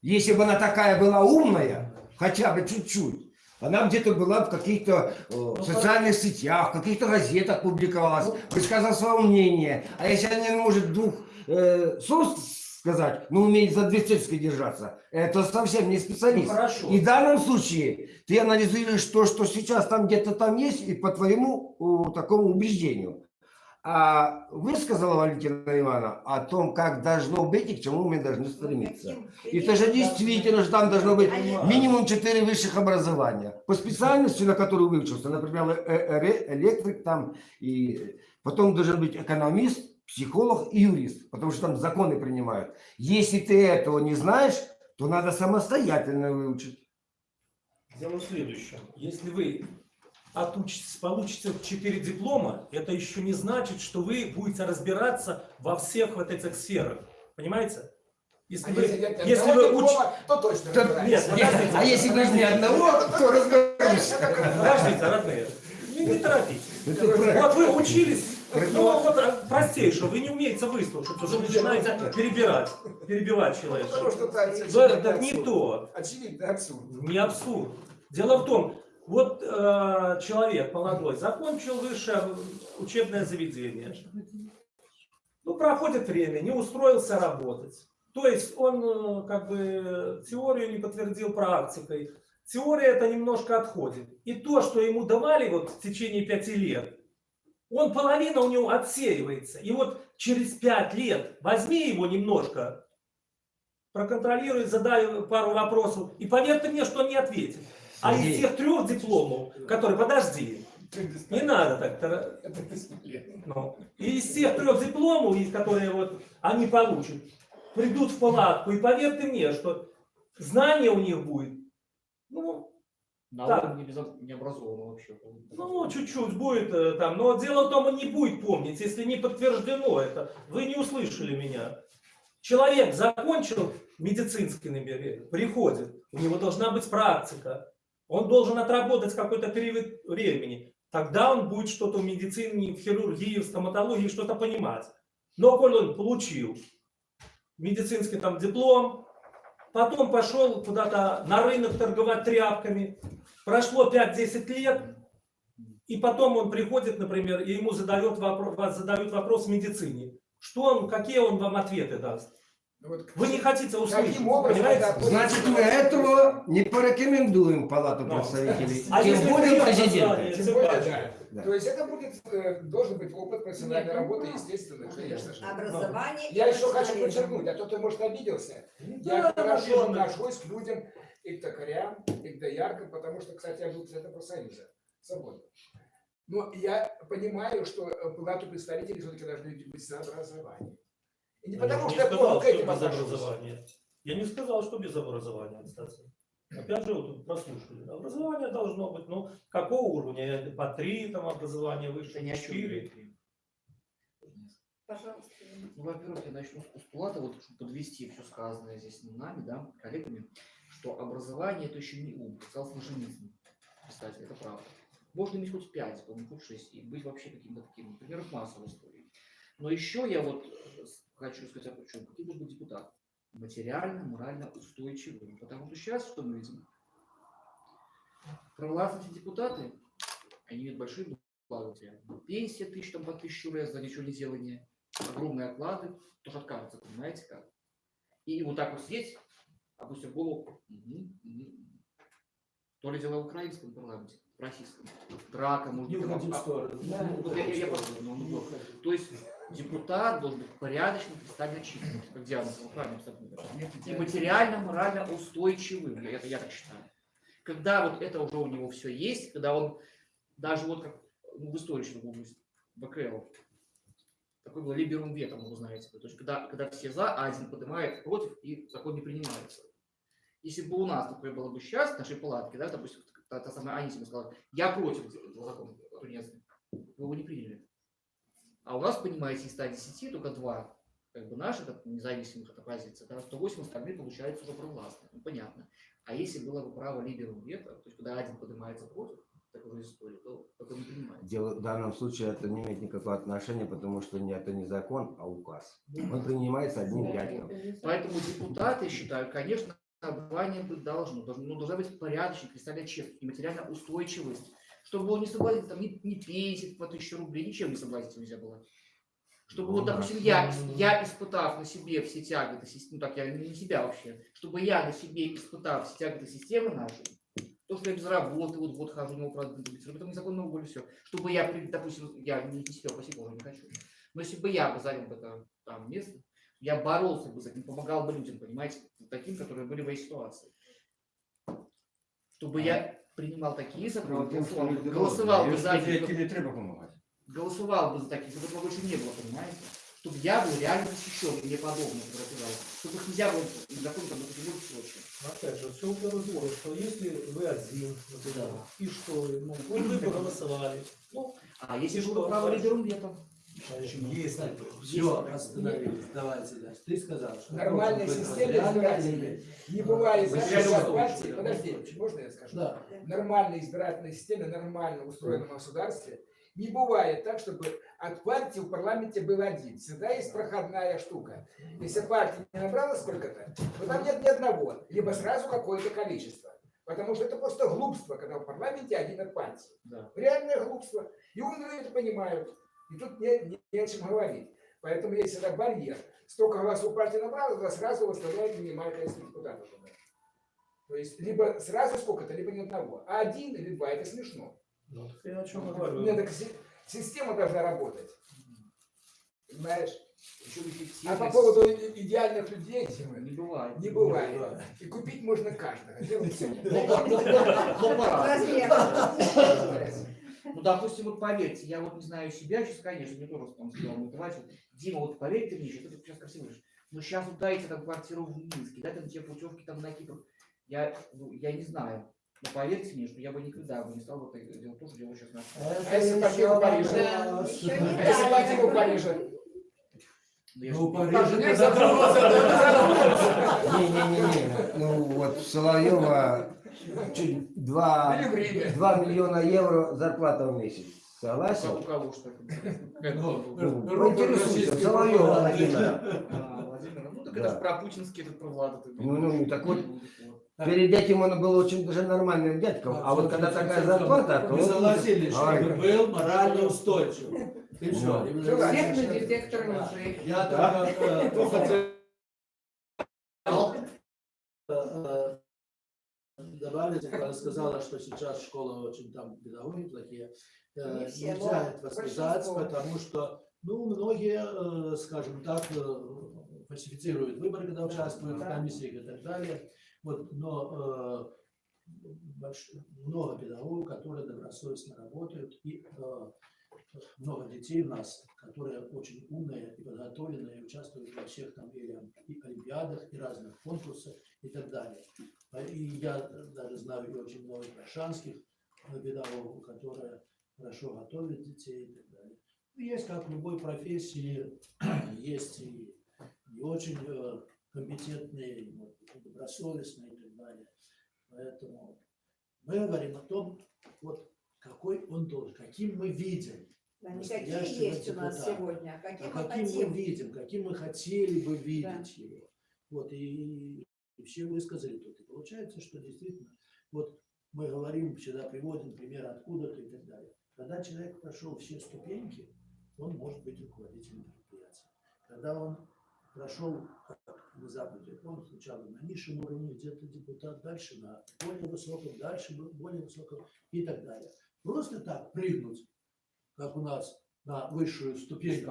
Если бы она такая была умная, хотя бы чуть-чуть, она где-то была в каких-то э, социальных сетях, в каких-то газетах публиковалась, высказала свое мнение. А если она не может двух э, слов сказать, но умеет за две цепи держаться, это совсем не Ну, специалист. хорошо. И в данном случае ты анализируешь то, что сейчас там где-то там есть, и по твоему э, такому убеждению. А высказала Валентина Ивановна о том, как должно быть и к чему мы должны стремиться. И это же действительно, что там должно быть минимум 4 высших образования. По специальности, на которую выучился, например, э- э- электрик там, и потом должен быть экономист, психолог и юрист, потому что там законы принимают. Если ты этого не знаешь, то надо самостоятельно выучить. Дело в следующем. Если вы отучитесь, получите 4 диплома, это еще не значит, что вы будете разбираться во всех вот этих сферах. Понимаете? Если А вы, если нет если вы уч- диплома, то точно То- разбираешься. Нет, подождите. А если даже ни одного, то разберусь. Подождите, родные. Не, не торопитесь. Вот вы учились, ну вот а, простейшее, вы не умеете выслушать, уже начинаете перебирать, перебивать человека. Потому что это Да, не то. Очевидно абсурд. Не абсурд. Дело в том, вот э, человек молодой закончил высшее учебное заведение. Ну, проходит время, не устроился работать. То есть он э, как бы теорию не подтвердил практикой. Теория это немножко отходит. И то, что ему давали вот в течение пяти лет, он половина у него отсеивается. И вот через пять лет возьми его немножко, проконтролируй, задай пару вопросов, и поверьте мне, что он не ответит. А из тех трех дипломов, которые, подожди, не надо так, Это ну, и из тех трех дипломов, из которые вот они получат, придут в палатку, и поверьте мне, что знание у них будет, ну, На Так. уровне необразованного вообще. ну, чуть-чуть будет э, там, но дело в том, он не будет помнить, если не подтверждено это. Вы не услышали меня. Человек закончил медицинский, например, приходит, у него должна быть практика, он должен отработать какой-то период времени. Тогда он будет что-то в медицине, в хирургии, в стоматологии что-то понимать. Но коль он получил медицинский там диплом, потом пошел куда-то на рынок торговать тряпками, прошло 5-10 лет, и потом он приходит, например, и ему задает вопрос, задают вопрос в медицине. Что он, какие он вам ответы даст? Ну Вы не хотите услышать, понимаете? Значит, мы этого не порекомендуем Палату Ну. представителей. А Тем более президента. Тем более, да. Да. То есть это будет, э, должен быть опыт профессиональной Нет, ну, работы, естественно, конечно же. Образование. Я еще хочу подчеркнуть, а кто-то может обиделся. Да, Я хорошо отношусь к людям и к токарям, и к дояркам, потому что, кстати, я был председателем профсоюза. Свобода. Но я понимаю, что э, палату представителей все-таки должны быть с образованием. И не Я потому не что я сказал, плохо к что этим без отношусь. образования. Я не сказал, что без образования, кстати. Опять же, вот прослушали. Образование должно быть, ну, какого уровня? По три там образования выше, Это не четыре. Пожалуйста. Ну, во-первых, я начну с постулата, вот, чтобы подвести все сказанное здесь нами, да, коллегами, что образование это еще не ум, сказал Солженицын. Кстати, это правда. Можно иметь хоть пять, по-моему, хоть шесть, и быть вообще каким-то таким, масса в истории. Но еще я вот э, хочу сказать о чем. Каким должен быть депутат? Материально, морально устойчивым. Потому что сейчас что мы видим? Провластные депутаты, они имеют большие блага. Пенсия тысяч, там, по тысячу рублей за ничего не делание огромные оклады, тоже откажется, понимаете как? И вот так вот сидеть, опустив голову, мгм, мгм. то ли дело в украинском парламенте, в российском, драка, может Не быть, уходи в а- сторону. Ну, ну, то есть депутат должен быть порядочным, кристально чистым, как Диана и материально, морально устойчивым, это я так считаю. Когда вот это уже у него все есть, когда он даже вот как ну, в истории, что в ВКЛ, такой был либерум ветом, вы знаете. То есть когда, когда все за, а один поднимает против, и закон не принимается. Если бы у нас такое было бы сейчас, в нашей палатке, да, допустим, та, та самая Анисима сказала, я против этого закона тунецкого, вы бы не приняли. А у нас, понимаете, из 110 только два как бы наших от независимых от оппозиции, да, 108 остальные получается уже провластные. Ну, понятно. А если было бы право либерум вето, то есть когда один поднимается против такой истории, то не принимается. Дело, в данном случае это не имеет никакого отношения, потому что не, это не закон, а указ. Он принимается одним дядьком. Поэтому депутаты считают, конечно, быть должно, должно ну, должна быть порядочность, кристально честность и материальная устойчивость. Чтобы было не соблазнить, там, ни, ни пенсии по тысяче рублей, ничем не соблазнить нельзя было. Чтобы вот, Ну, допустим, я, я испытав на себе все тяготы, сис- ну так, я не себя вообще, чтобы я на себе испытав все тяготы системы нашей, то, что я без работы, вот год хожу, не правда, потом незаконно уволю, все. Чтобы я, допустим, я не себя, спасибо, уже не хочу. Но если бы я бы занял это там место, я боролся бы за этим, помогал бы людям, понимаете, таким, которые были в моей ситуации. Чтобы я принимал такие законы, голосовал, бы- голосовал бы за не треба голосовал бы за такие, чтобы этого больше не было, понимаете? Чтобы я был реально защищен, и мне подобное фотографировал. Чтобы их нельзя было закон там в случае. Опять же, все в разговоре, что если вы один, например, и что, ну, вы проголосовали, ну, А если было что право дальше? лидером летом? если Все, остановились. Давайте дальше. Ты сказал, что материальный избирательная. элемент. Не бывает записи партии. Подожди, можно я скажу? Да. В нормальной избирательной системе, нормально устроенном государстве не бывает так, чтобы от партии в парламенте был один. Всегда есть проходная штука. Если партия не набрала сколько-то, то там нет ни одного, либо сразу какое-то количество. Потому что это просто глупство, когда в парламенте один от партии. Да. Реальное глупство. И умные это понимают. И тут не, не- не о чем говорить. Поэтому есть всегда барьер. Столько голосов партия набрала, тогда сразу выставляет минимальное количество депутатов. туда. То есть либо сразу сколько-то, либо ни одного. А один или два это смешно. Ну, так я о чем говорю. Нет, так си- система должна работать. Понимаешь? А по поводу идеальных людей, Не бывает. не бывает. И купить можно каждого. В чем. Ну. Ну, допустим, вот поверьте, я вот не знаю себя, сейчас, конечно, мне тоже там сказал мой товарищ, вот, Дима, вот поверь ты мне, что ты сейчас красиво говоришь, но сейчас вот дайте там квартиру в Минске, дайте там тебе путевки там на Кипр, я, ну, я не знаю, но поверьте мне, что я бы никогда бы не стал вот это делать то, что делаю сейчас на А если еще не А если так. Париже? Ну, Ну, Париж Нет, это Не-не-не, ну вот Соловьева чуть Или 2, время. 2 миллиона евро зарплата в месяц. У Согласен? кого что это? Ну, Ну, Робот Интересуйся, Соловьева. Владимира. А, Владимир, ну так это же про путинский этот про Влада. ты- Ну, ну, так вот. Перед этим он был очень даже нормальным дядьком, а вот когда такая зарплата, то Мы согласились, чтобы был морально устойчив. Все. Ну. Всех на детектор. Я только э, ну, хотел сказала, что сейчас школы очень там педагоги плохие. э, Не все, Нельзя этого сказать, потому что, ну, многие, э, скажем так, э, фальсифицируют выборы, когда участвуют в Да. комиссиях и так далее. Вот, но э, больш- много педагогов, которые добросовестно работают, и э, много детей у нас, которые очень умные и подготовленные, участвуют во всех там и и олимпиадах, и разных конкурсах и так далее. И я даже знаю и очень много гражданских э, педагогов, которые хорошо готовят детей и так далее. Ну, Есть, как в любой профессии, есть и не очень э, компетентные, добросовестные и так далее. Поэтому мы говорим о том, вот какой он должен, каким мы видим Да, никакие настоящего есть у нас депутата. сегодня, а каким А мы каким мы хотим. видим, каким мы хотели бы видеть его. Вот и, и все высказали тут. И получается, что действительно, вот мы говорим, всегда приводим пример откуда-то и так далее. Когда человек прошел все ступеньки, он может быть руководителем предприятия. Когда он прошел, на Западе, он сначала на низшем уровне, где-то депутат, дальше на более высоком, дальше бо- более высоком и так далее. Просто так прыгнуть, как у нас на высшую ступеньку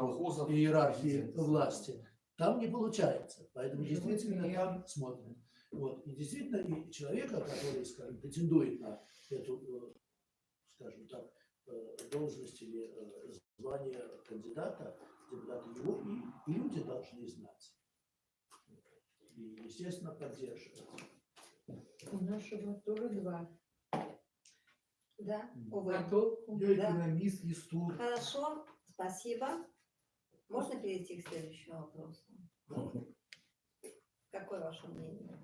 иерархии власти, там не получается. Поэтому действительно там смотрим. Вот. И действительно, и человека, который, скажем, претендует на эту, э, скажем так, э, должность или э, звание кандидата, депутаты его, и люди должны знать. И, естественно, поддерживать. У нашего тоже два. Да, увы. А толку? Я Да. экономист, историк. Хорошо, спасибо. Можно перейти к следующему вопросу? Какое ваше мнение?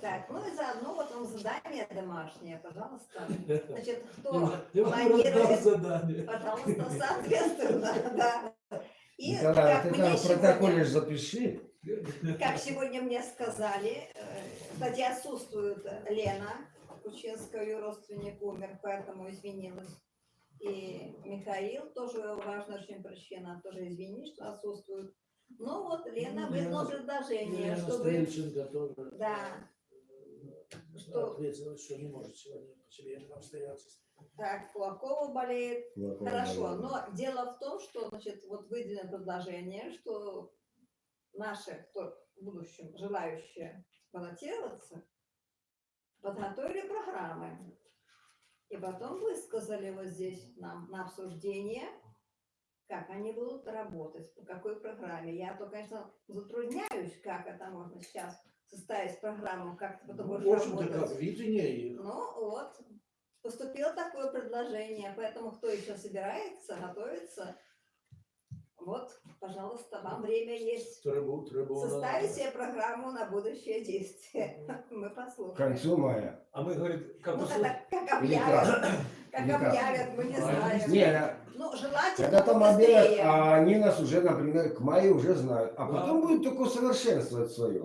Так, ну и заодно вот вам задание домашнее, пожалуйста. Значит, кто Я планирует, задание. пожалуйста, соответственно, да. И Николай, как ты мне сегодня- протоколе ж запиши. Как сегодня мне сказали, э, кстати, отсутствует Лена Кучинская, ее родственник умер, поэтому извинилась. И Михаил, тоже важная очень причина, тоже извини, что отсутствует. Ну вот, Лена Ну, выдала Лена- предложение, Елена чтобы... Стрельченко тоже Да, э, Что? ответила, что не может сегодня по семейным обстоятельствам. так, Кулакова болеет. Кулакова Хорошо, болеет. но дело в том, что, значит, вот выделено предложение, что наши, кто в будущем желающие баллотироваться, подготовили программы. И потом высказали вот здесь нам на обсуждение, как они будут работать, по какой программе. Я то, конечно, затрудняюсь, как это можно сейчас составить программу, как ты потом Ну, общем-то, работать. как видение. Ну вот, поступило такое предложение, поэтому кто еще собирается, готовится, вот, пожалуйста, вам время есть. Трибу, трибуна. Составить себе программу на будущее действие. Мы К послушаем. концу мая. А мы, говорит, как Ну, когда, как Или объявят, как? объявят, мы не знаем. Не, Ну, желательно когда там объявят, а они нас уже, например, к маю уже знают. А Да. потом будет только усовершенствовать свое.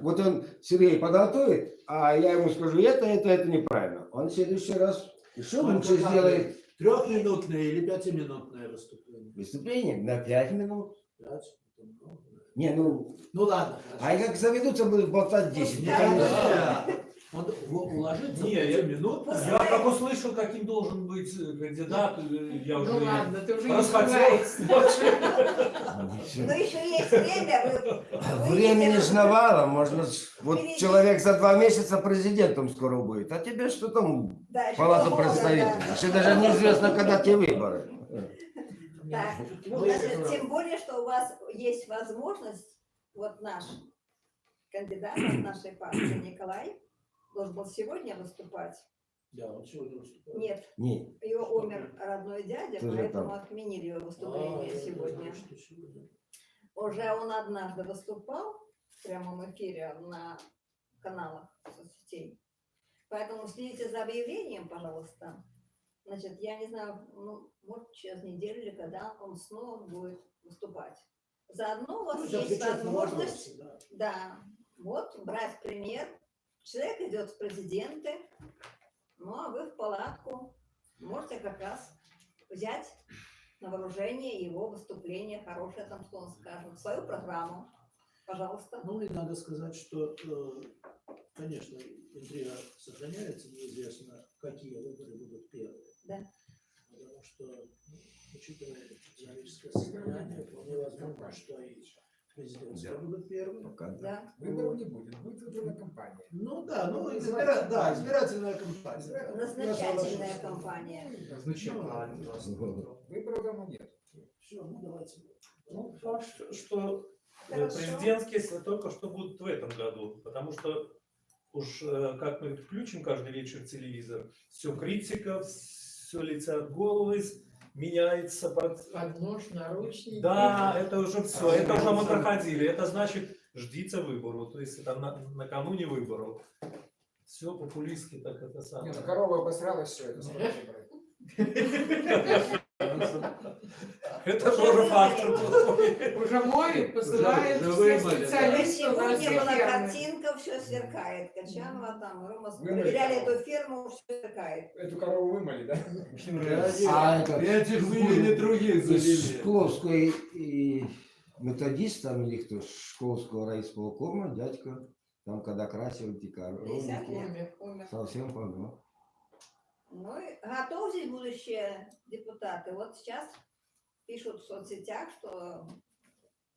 Вот он, Сергей, подготовит, а я ему скажу, это, это, это неправильно. Он в следующий раз еще Он лучше сделает Трехминутное или пятиминутное выступление? выступление на 5 минут. Пять? Это много. Не, ну, Ну ладно. а как заведутся, будут болтать 10. Не, Ну, да. Он в- уложится Не, я- минут. Я как услышал, каким должен быть э, кандидат, э, я уже Ну и ладно, ты уже не расхотел. Но еще есть время. Вы Времени видите, ж навалом, можно ж- вот человек за два месяца президентом скоро будет, а тебе что там Да, полгода, представителей? да. Еще даже неизвестно, когда те выборы. Так, значит, тем более, что у вас есть возможность, вот наш кандидат от нашей партии Николай должен был сегодня выступать. Да, он сегодня выступает. Нет, Не, его умер родной дядя, Тоже поэтому там. отменили его А, выступление не сегодня. знаю, сегодня. Уже он однажды выступал в прямом эфире на каналах соцсетей. Поэтому следите за объявлением, пожалуйста. Значит, я не знаю, ну, может, через неделю или когда он снова будет выступать. Заодно у вас Ну, есть возможность, да. да, вот, брать пример. Человек идет в президенты, ну, а вы в палатку. Можете как раз взять на вооружение его выступление, хорошее там, что он скажет, свою программу. Пожалуйста. Ну и надо сказать, что, э, конечно, интрига сохраняется, неизвестно, какие выборы будут первые. Да. Потому что, ну, учитывая экономическое состояние, вполне возможно, что и президентские Да. будут первые. пока да. Выборов не будет, будет выборная кампания. Ну да, ну избира- да, избирательная кампания. Назначательная кампания. Выборов давно нет. Все, ну давайте. Ну, факт, что- что э, Хорошо. президентские, если только что будут в этом году. Потому что уж э, как мы включим каждый вечер телевизор, все критика, все летят головы, с- меняется под... Под нож, наручники. Да, это уже все, это уже мы проходили. Это значит, ждите выбору. То есть это на- накануне выборов. Все популистски так это самое. ну корова обосралась, все это. Это тоже фактор. плохой. Уже моют, посылают Уже все вымыли, да. специалистов Сегодня была картинка, все сверкает. Качанова там, Рома, проверяли корову. эту ферму, все сверкает. Эту корову вымыли, да? А это Этих вывели, других из завели. Шкловской и методист там или кто, Шкловского райисполкома, дядька, там когда красил эти 50 коровники, совсем помер. Ну готовьтесь, будущие депутаты. Вот сейчас пишут в соцсетях, что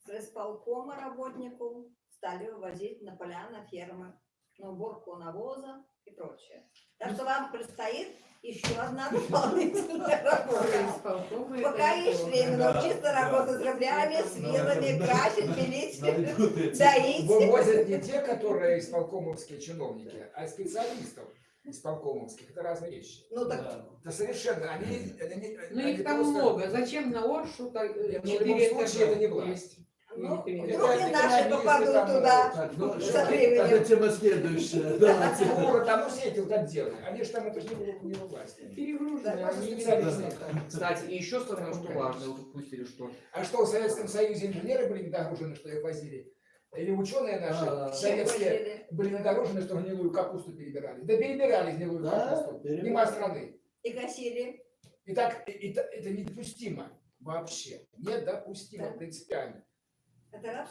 с исполкома работнику стали вывозить на поля, на фермы на уборку навоза и прочее. Так что вам предстоит еще одна дополнительная работа. Пока есть время научиться да. работать с граблями, с вилами, красить, пилить, доить. Вывозят не те, которые исполкомовские чиновники, а специалистов исполкомовских. Это разные вещи. Ну так Да. Это совершенно, они, они, Ну они их там просто- много. Зачем на Оршу так, э, Нет, ну, в любом случае это не власть. Ну, вдруг и это наши попадут там, туда. Ну, Со что, временем. тогда тема следующая. Давайте. Ну, там все эти вот отделы, они же там это же не было не во власти. Перегружены. Они не специалисты. Кстати, и еще самое что важное, вот упустили, что А что, в Советском Союзе инженеры были недогружены, что их возили? Или ученые наши А, советские были недогружены, что гнилую капусту перебирали? Да перебирали гнилую капусту. Мимо страны. И косили. И так, это недопустимо вообще. Недопустимо Да. принципиально.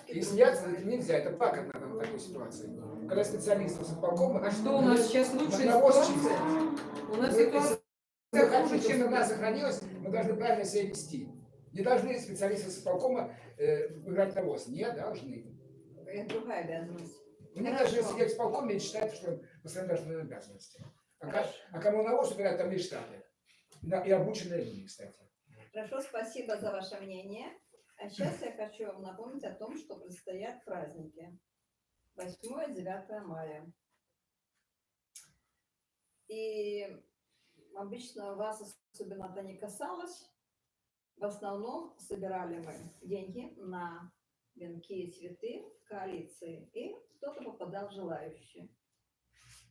И смеяться это нельзя, это надо в такой ситуации. Когда специалисты с исполкома... А что у нас сейчас ситуация? У нас ситуация хуже, чем страна сохранилась, мы должны правильно себя вести. Не должны специалисты с исполкома э, играть навоз. Не должны. Это другая обязанность. Мне Хорошо. даже если я исполкоме считают, что постоянно должны обязанности. А, ка- а кому навоз убирать, там лишь штаты. И обученные люди, кстати. Хорошо, спасибо за ваше мнение. А сейчас я хочу вам напомнить о том, что предстоят праздники. 8-9 мая. И обычно вас особенно это не касалось. В основном собирали мы деньги на венки и цветы в коалиции. И кто-то попадал желающий.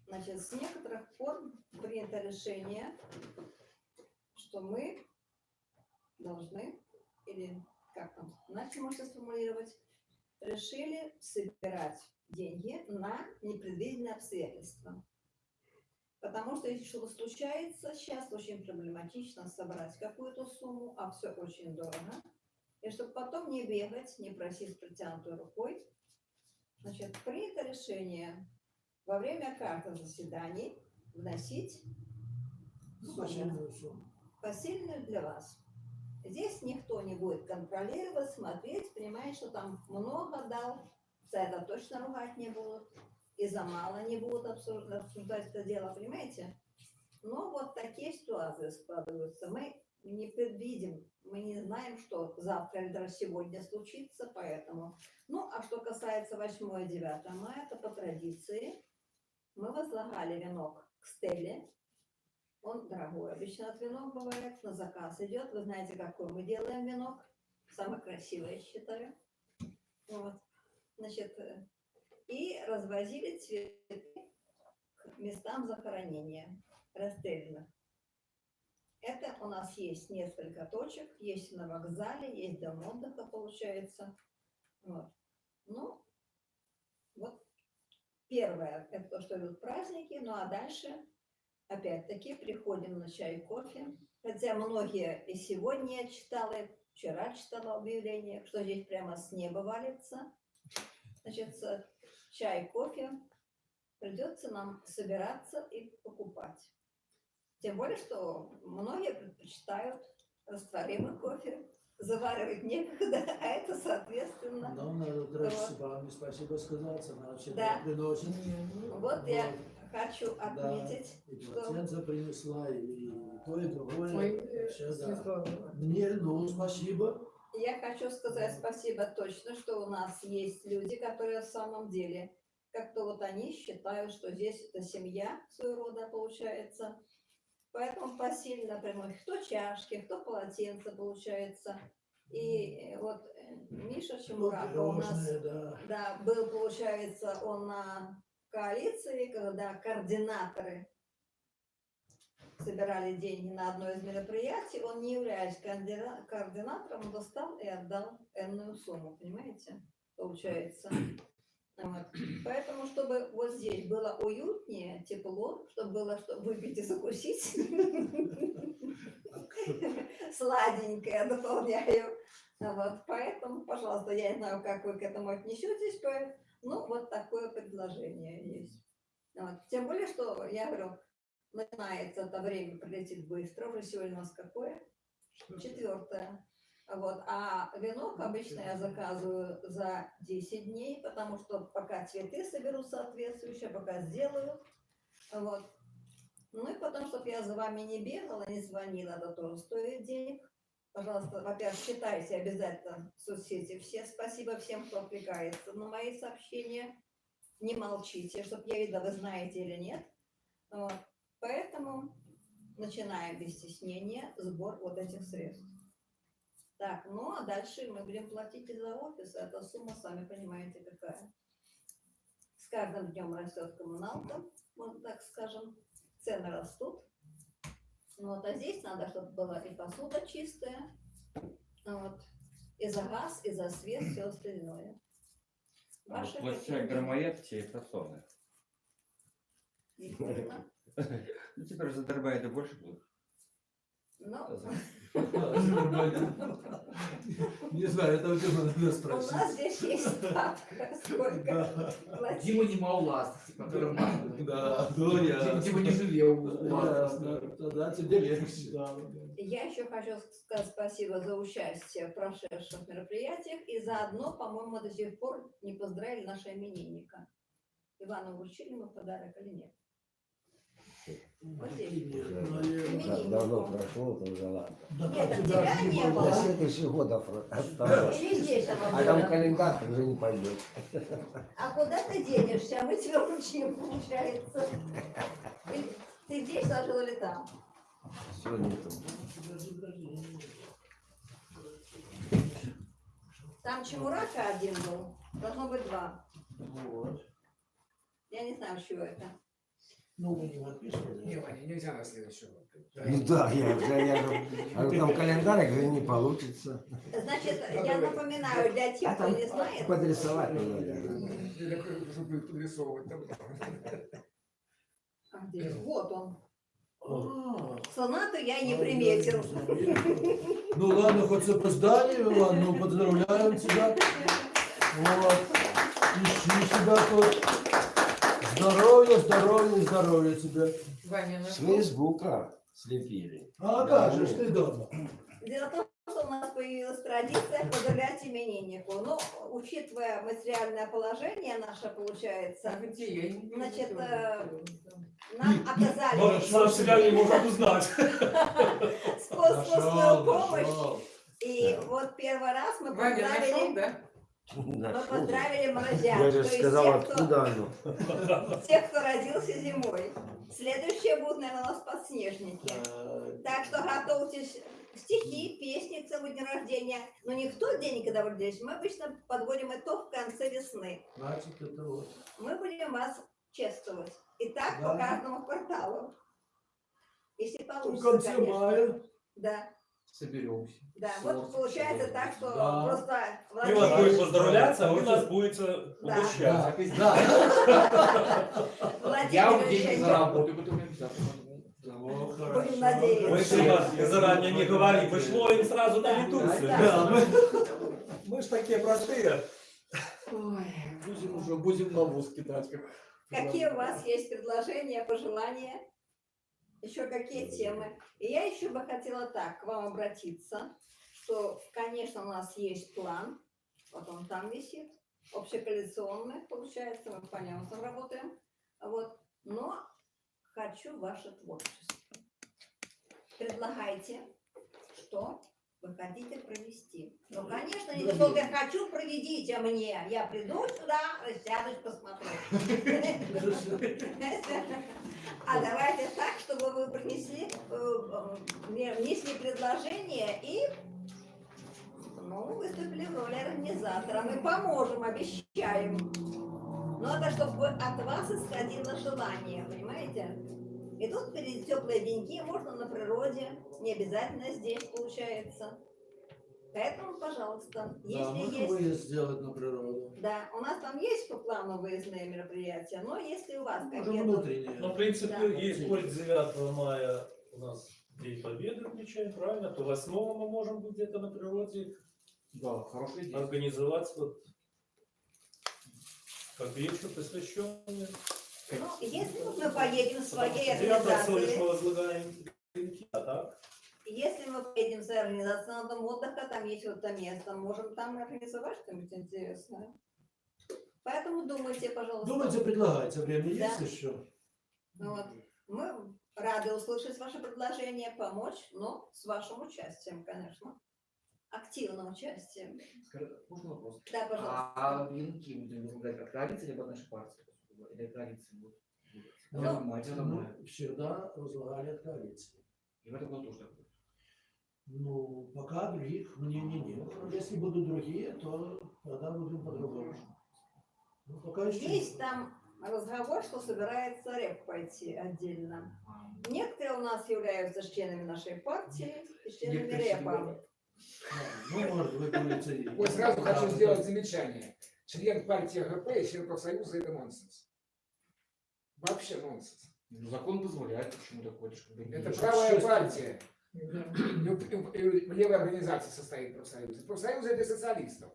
Значит, с некоторых пор принято решение, что мы должны, или как там, иначе можно сформулировать, решили собирать деньги на непредвиденные обстоятельства. Потому что если что-то случается, сейчас очень проблематично собрать какую-то сумму, а все очень дорого. И чтобы потом не бегать, не просить с протянутой рукой, значит, принято решение во время каждого заседаний вносить Посильную сумму. посильную для вас. Здесь никто не будет контролировать, смотреть, понимает, что там много дал, за это точно ругать не будут, и за мало не будут обсуждать, обсуждать это дело, понимаете? Но вот такие ситуации складываются. Мы не предвидим, мы не знаем, что завтра или даже сегодня случится, поэтому. Ну, а что касается 8 и 9 мая, то по традиции мы возлагали венок к стеле, он дорогой. Обычно от венок бывает, на заказ идет. Вы знаете, какой мы делаем венок. Самый красивый, я считаю. Вот. Значит, и развозили цветы к местам захоронения расстрелянных. Это у нас есть несколько точек. Есть на вокзале, есть дом отдыха, получается. Вот. Ну, вот первое, это то, что идут праздники. Ну, а дальше опять-таки приходим на чай и кофе. Хотя многие и сегодня я читала, вчера читала объявление, что здесь прямо с неба валится. Значит, чай, кофе придется нам собираться и покупать. Тем более, что многие предпочитают растворимый кофе, заваривать некогда, а это, соответственно, Нам надо дрожь Вот. с вами спасибо сказать, она всегда Да. приносит. вот я хочу отметить, И что полотенце принесла, и то, и другое. Ой, Вообще, да. Мне, ну, спасибо. Я хочу сказать спасибо точно, что у нас есть люди, которые в самом деле, как-то вот они считают, что здесь это семья своего рода получается. Поэтому посильно приносят кто чашки, кто полотенце получается. И вот э, Миша Чемураков у нас да. да, был, получается, он на коалиции, когда координаторы собирали деньги на одно из мероприятий, он, не являясь координа- координатором, достал и отдал энную сумму, понимаете, получается. Вот. Поэтому, чтобы вот здесь было уютнее, тепло, чтобы было что выпить и закусить, сладенькое дополняю. Вот, поэтому, пожалуйста, я не знаю, как вы к этому отнесетесь, по- ну, вот такое предложение есть. Вот. Тем более, что, я говорю, начинается это время, прилетит быстро, уже сегодня у нас какое? Четвертое. Вот, а венок обычно я заказываю за 10 дней, потому что пока цветы соберу соответствующие, пока сделаю. Вот. Ну и потом, чтобы я за вами не бегала, не звонила, это тоже стоит денег. Пожалуйста, во-первых, читайте обязательно соцсети все. Спасибо всем, кто отвлекается на мои сообщения. Не молчите, чтобы я видела, вы знаете или нет. Вот. Поэтому начинаем без стеснения сбор вот этих средств. Так, ну а дальше мы будем платить за офис. Эта сумма, сами понимаете, какая. С каждым днем растет коммуналка, вот так скажем. Цены растут. Ну, Вот, а здесь надо, чтобы была и посуда чистая, вот, и за газ, и за свет, все остальное. А Ваши вот Площадь громоед чи. Естественно. Ну, тепер задербаєте більше буде. Ну, Не знаю, это у тебя надо у спросить. нас здесь есть ставка, сколько платить. Дима не Мауластовский, который Да, ну Дима, не жалел. у. Тогда тебе легче. Я еще хочу сказать спасибо за участие в прошедших мероприятиях и заодно, по-моему, до сих пор не поздравили нашего именинника. Ивану вручили мы подарок или нет? Уже давно прошло, то уже ладно. Нет, так тебя не было. следующий год офро- осталось. А там календарь уже не пойдет. А куда ты денешься? Мы тебя вручим, получается. Ты здесь сложил или там? Все нету. Там Чемурака один был. Должно быть два. Вот. Я не знаю, чего это. Ну, мы не подписывали. Не, Ваня, нельзя на следующий год. Ну да, я уже, я же, а там календарь, говорю, не получится. Значит, я напоминаю для тех, А кто не знает. подрисовать надо. Или как- чтобы подрисовывать там. А? Вот он. А, Сонату я не приметил. Ну ладно, хоть с опозданием, ладно, ну поздравляем тебя. Вот. Ищи себя тут. Здоровья, здоровья, здоровья тебе. Ваня, С? Фейсбука слепили. А как же ты дома? Дело в том, что у нас появилась традиция поздравлять имениннику. Но, учитывая материальное положение наше, получается, А Значит, э, нам оказали Может, себя не может узнать. способную помощь. И вот первый раз мы Ваня нашел, поздравили, да? Мы поздравили морозян. Я то же есть сказал, тех, кто- откуда оно. тех, кто родился зимой. Следующие будут, наверное, у нас подснежники. А, Так что готовьтесь стихи, песни к своему дню рождения. Но не в тот день, когда вы родились. Мы обычно подводим итог в конце весны. Значит, это вот. Мы будем вас чествовать. И так Да. по каждому кварталу. Если В получится, конце конечно. мая. Да, Соберемся. да. Вот получается человек. так, что Да. просто Вы вас Владимир- будете поздравляться, а вы нас будете Да. угощать. Да, Владимир Я Ильич, деньги заработаю, потом. Будем надеяться. Мы же вас заранее не говорим, вышло им сразу на лету. Да, да. Да, мы Мы ж такие простые. будем уже будем на воз кидать. Как... Какие у вас есть предложения, пожелания? Еще какие темы? И я еще бы хотела так к вам обратиться, что, конечно, у нас есть план, вот он там висит, общекоалиционный, получается, мы по нему там работаем, вот, но хочу ваше творчество. Предлагайте, что вы хотите провести. Ну, конечно, не только я хочу, проведите мне. Я приду сюда, сядусь, посмотрю. А давайте так, чтобы вы принесли, э, э, внесли предложение и ну, выступили в роли организатора. Мы поможем, обещаем. Но это чтобы от вас исходило желание, понимаете? И тут впереди теплые деньги, можно на природе, не обязательно здесь получается. Поэтому, пожалуйста, Да, если можно есть... выезд сделать на природу. Да, у нас там есть по плану выездные мероприятия, но если у вас какие-то... внутренние. Ну, в принципе, Да. есть коль 9 мая у нас День Победы отмечаем, правильно? То 8 мы можем быть где-то на природе Да, хорошая идея. организовать вот как вечер посвященный. Ну, если мы поедем в своей 9 всего лишь мы организации, а если мы поедем за организацией дом отдыха, там есть вот это место, можем там организовать что-нибудь интересное. Поэтому думайте, пожалуйста. Думайте, предлагайте, время Да. есть еще? Вот. Мы рады услышать ваше предложение, помочь, но с вашим участием, конечно. Активным участием. Скажи, Можно вопрос? Да, пожалуйста. А венки будем возглавлять как коалиция, либо наша партия? Ну, Я понимаю, я Мы понимаю. всегда возлагали от коалиции. И в этом году тоже так будет. Ну, пока других мнений нет. Если будут другие, то тогда будем по-другому. Ну, пока еще Есть там разговор, что собирается РЭП пойти отдельно. Некоторые у нас являются членами нашей партии и членами РЭПа. Ну, может, вы говорите... Вот сразу хочу да, сделать да. замечание. Член партии АГП и член профсоюза – это нонсенс. Вообще нонсенс. Ну, закон позволяет, почему такое? Не- Это правая партия. Левой организации состоит профсоюз. Профсоюз это социалистов.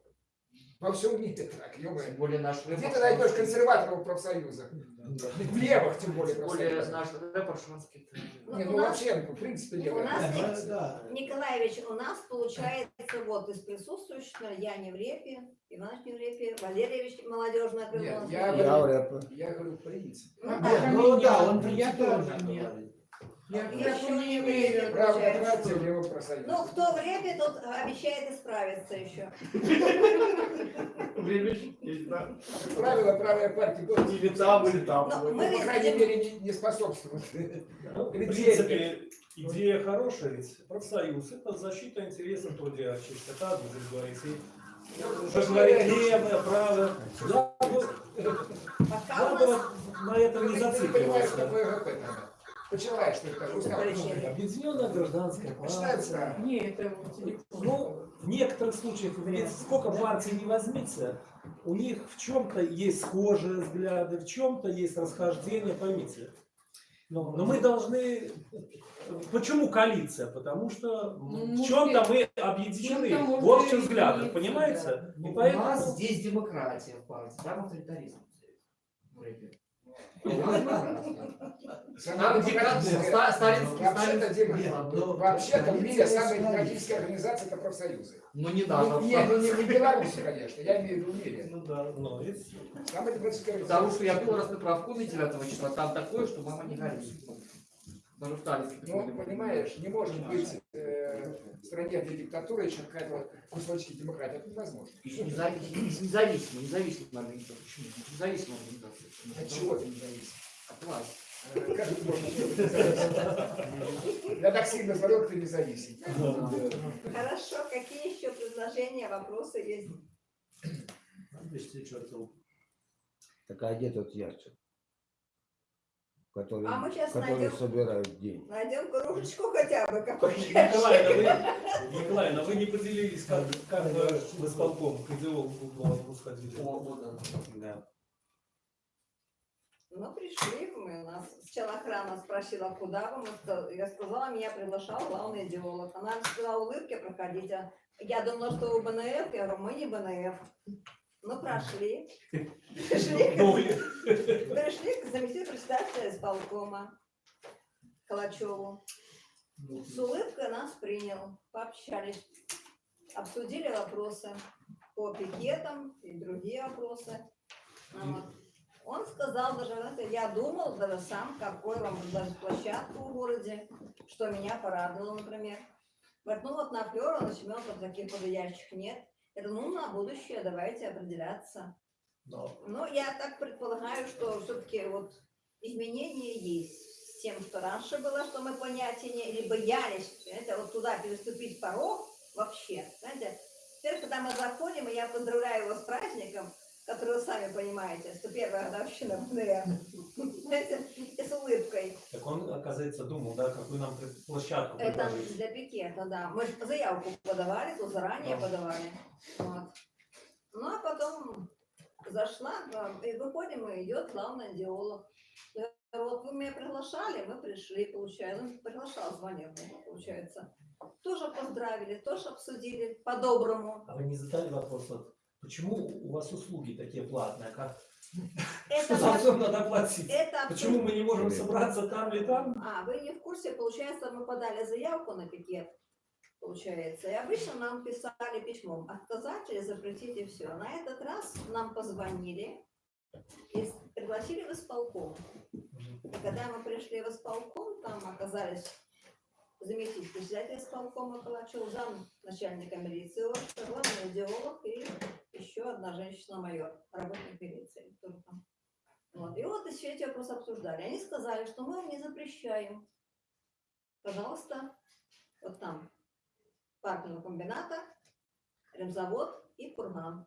Во всем мире так, ё Тем более наш Где ты найдешь консерваторов профсоюза? В левых, тем более, Тем более наш рэп аршанский. Ну, Не, у ну нас- вообще, в принципе, У левая. нас, Да, да. Николаевич, у нас получается вот из присутствующих, ну, я не в репе, Иванович не в репе, Валерьевич молодежное крыло. Нет, не я в Я рэпе. Я говорю, в принципе. Ну, так, ну да, он Я тоже нет. говорит. Я Еще к не не имею. Правая получается, партия что- в левом профсоюзе. Ну, кто в репе, тот обещает исправиться еще. Есть, да. Как правило, правая партия будет, Или там, или там. Но ну, мы по крайней мере, не, не способствует. Ну, в принципе, идея хорошая, ведь профсоюз – это защита интересов трудящихся, так будет говорить. И уже говорит левое, правое. Да, вот, Пока у надо на этом не зацикливаться. тогда. Почитаешь, что это. Объединенная гражданская Почитай партия. устав. Не, это. Ну, в некоторых случаях, ведь сколько партий не возьмите, у них в чем-то есть схожие взгляды, в чем-то есть расхождение, поймите. Но, но мы должны... Почему коалиция? Потому что Ну, в чем-то мы объединены можно в объединиться, взглядах, да. понимаете? Ну, И У поэтому... нас здесь демократия в партии, там авторитаризм. Там сталинский, Вообще-то, Нет, ну, вообще-то в мире коалиция самая с вами. демократическая организация это профсоюзы. Ну не Ну, надо. не, ну, не, не в Беларуси, конечно, я имею в виду в мире. Ну да, ну, видите. Самая демократическая Потому что я был раз на правкоме 9 числа, там такое, что мама не горюет. Даже в Таллинске такое Ну, понимаешь, не может быть э, в стране, где диктатура, еще какая-то кусочки демократии. Это невозможно. Независимая, независимая организация. Почему? Независимая организация. От чего ты не зависишь? От власти. Э, Как ты можешь быть независим? Я так сильно смотрел, ты независим. Хорошо, какие еще предложения, вопросы есть? Подвести черту. Так а Который, А мы щас который найдем. собирают деньги. Найдем кружечку хотя бы какой-то. Николаевна, вы, Николаевна, вы не поделились, как, как вы в исполком к идеологу главному сходили. О, да. Да. Ну, пришли мы, у нас сначала охрана спросила, куда вы, я сказала, меня приглашал главный идеолог. Она сказала, улыбки проходите. Я думала, что вы БНФ, я говорю, мы не БНФ. Ну, прошли. Пришли, Ну, пришли к заместителю председателя исполкома Калачеву. С улыбкой нас принял, пообщались, обсудили вопросы по пикетам и другие вопросы. Вот. Он сказал даже, я думал даже сам, какой вам предложить площадку в городе, что меня порадовало, например. Говорит, ну вот на Флёра, на Семёнках таких подходящих нет. Я думаю, ну на будущее давайте определяться. Но Ну, я так предполагаю, что все-таки вот изменения есть с тем, что раньше было, что мы понятия не, или боялись, понимаете, вот туда переступить порог вообще, знаете. Теперь, когда мы заходим, и я поздравляю его с праздником, который вы сами понимаете, что первая годовщина знаете, и с улыбкой. Так он, оказывается, думал, да, какую нам площадку Это для пикета, да. Мы ж заявку подавали, то заранее подавали. Вот. Ну, а потом зашла, и выходим, и идет главный идеолог. Я говорю, Вот вы меня приглашали, мы пришли, получается. Ну, приглашал, звонил, получается. Тоже поздравили, тоже обсудили по-доброму. А вы не задали вопрос, вот, почему у вас услуги такие платные? Как Это, За все надо платить. это Почему мы не можем собраться там или там? А, вы не в курсе, получается, мы подали заявку на пикет, получается, и обычно нам писали письмом, отказать или запретить и все. На этот раз нам позвонили и пригласили в исполком. И когда мы пришли в исполком, там оказались заместитель председателя исполкома Калачев, зам начальника милиции, главный идеолог и еще одна женщина-майор, работник милиции. Вот. И вот и все эти вопросы обсуждали. Они сказали, что мы вам не запрещаем. Пожалуйста, вот там паркинг комбината, ремзавод и курган.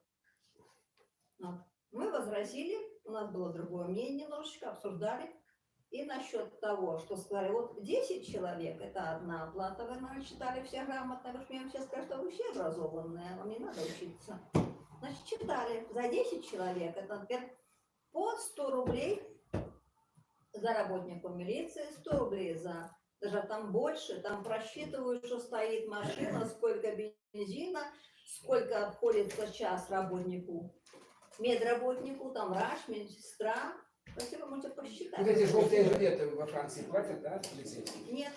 Вот. Мы возразили, у нас было другое мнение немножечко, обсуждали. И насчет того, что сказали, вот 10 человек, это одна оплата, вы наверное, читали все грамотно, вы же мне все скажете, что вы все образованные, вам не надо учиться. Значит, читали, за 10 человек, это, например, по 100 рублей за работником милиции, 100 рублей за, даже там больше, там просчитывают, что стоит машина, сколько бензина, сколько обходится час работнику, медработнику, там врач, медсестра. Спасибо, можете посчитать. Вот эти желтые жилеты во Франции платят, да, полицейские? Нет.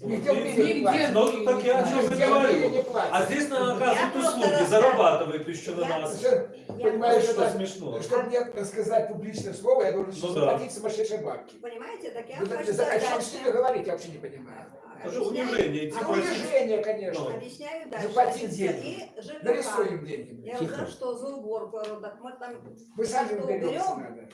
Нигде в мире не платят. Ну, так я о чем говорю. А здесь на Я оказывают услуги, зарабатывают еще на нас. Понимаешь, что это- смешно. Чтобы мне сказать публичное слово, я должен Ну да. заплатить сумасшедшие бабки. Понимаете, так я Ну, о чем с ними говорить, я вообще не понимаю. Это унижение. А унижение, конечно. Объясняю дальше. Заплатить деньги. Нарисуем деньги. Я говорю, что? За уборку. Мы там Вы сами что уберемся уберем? надо.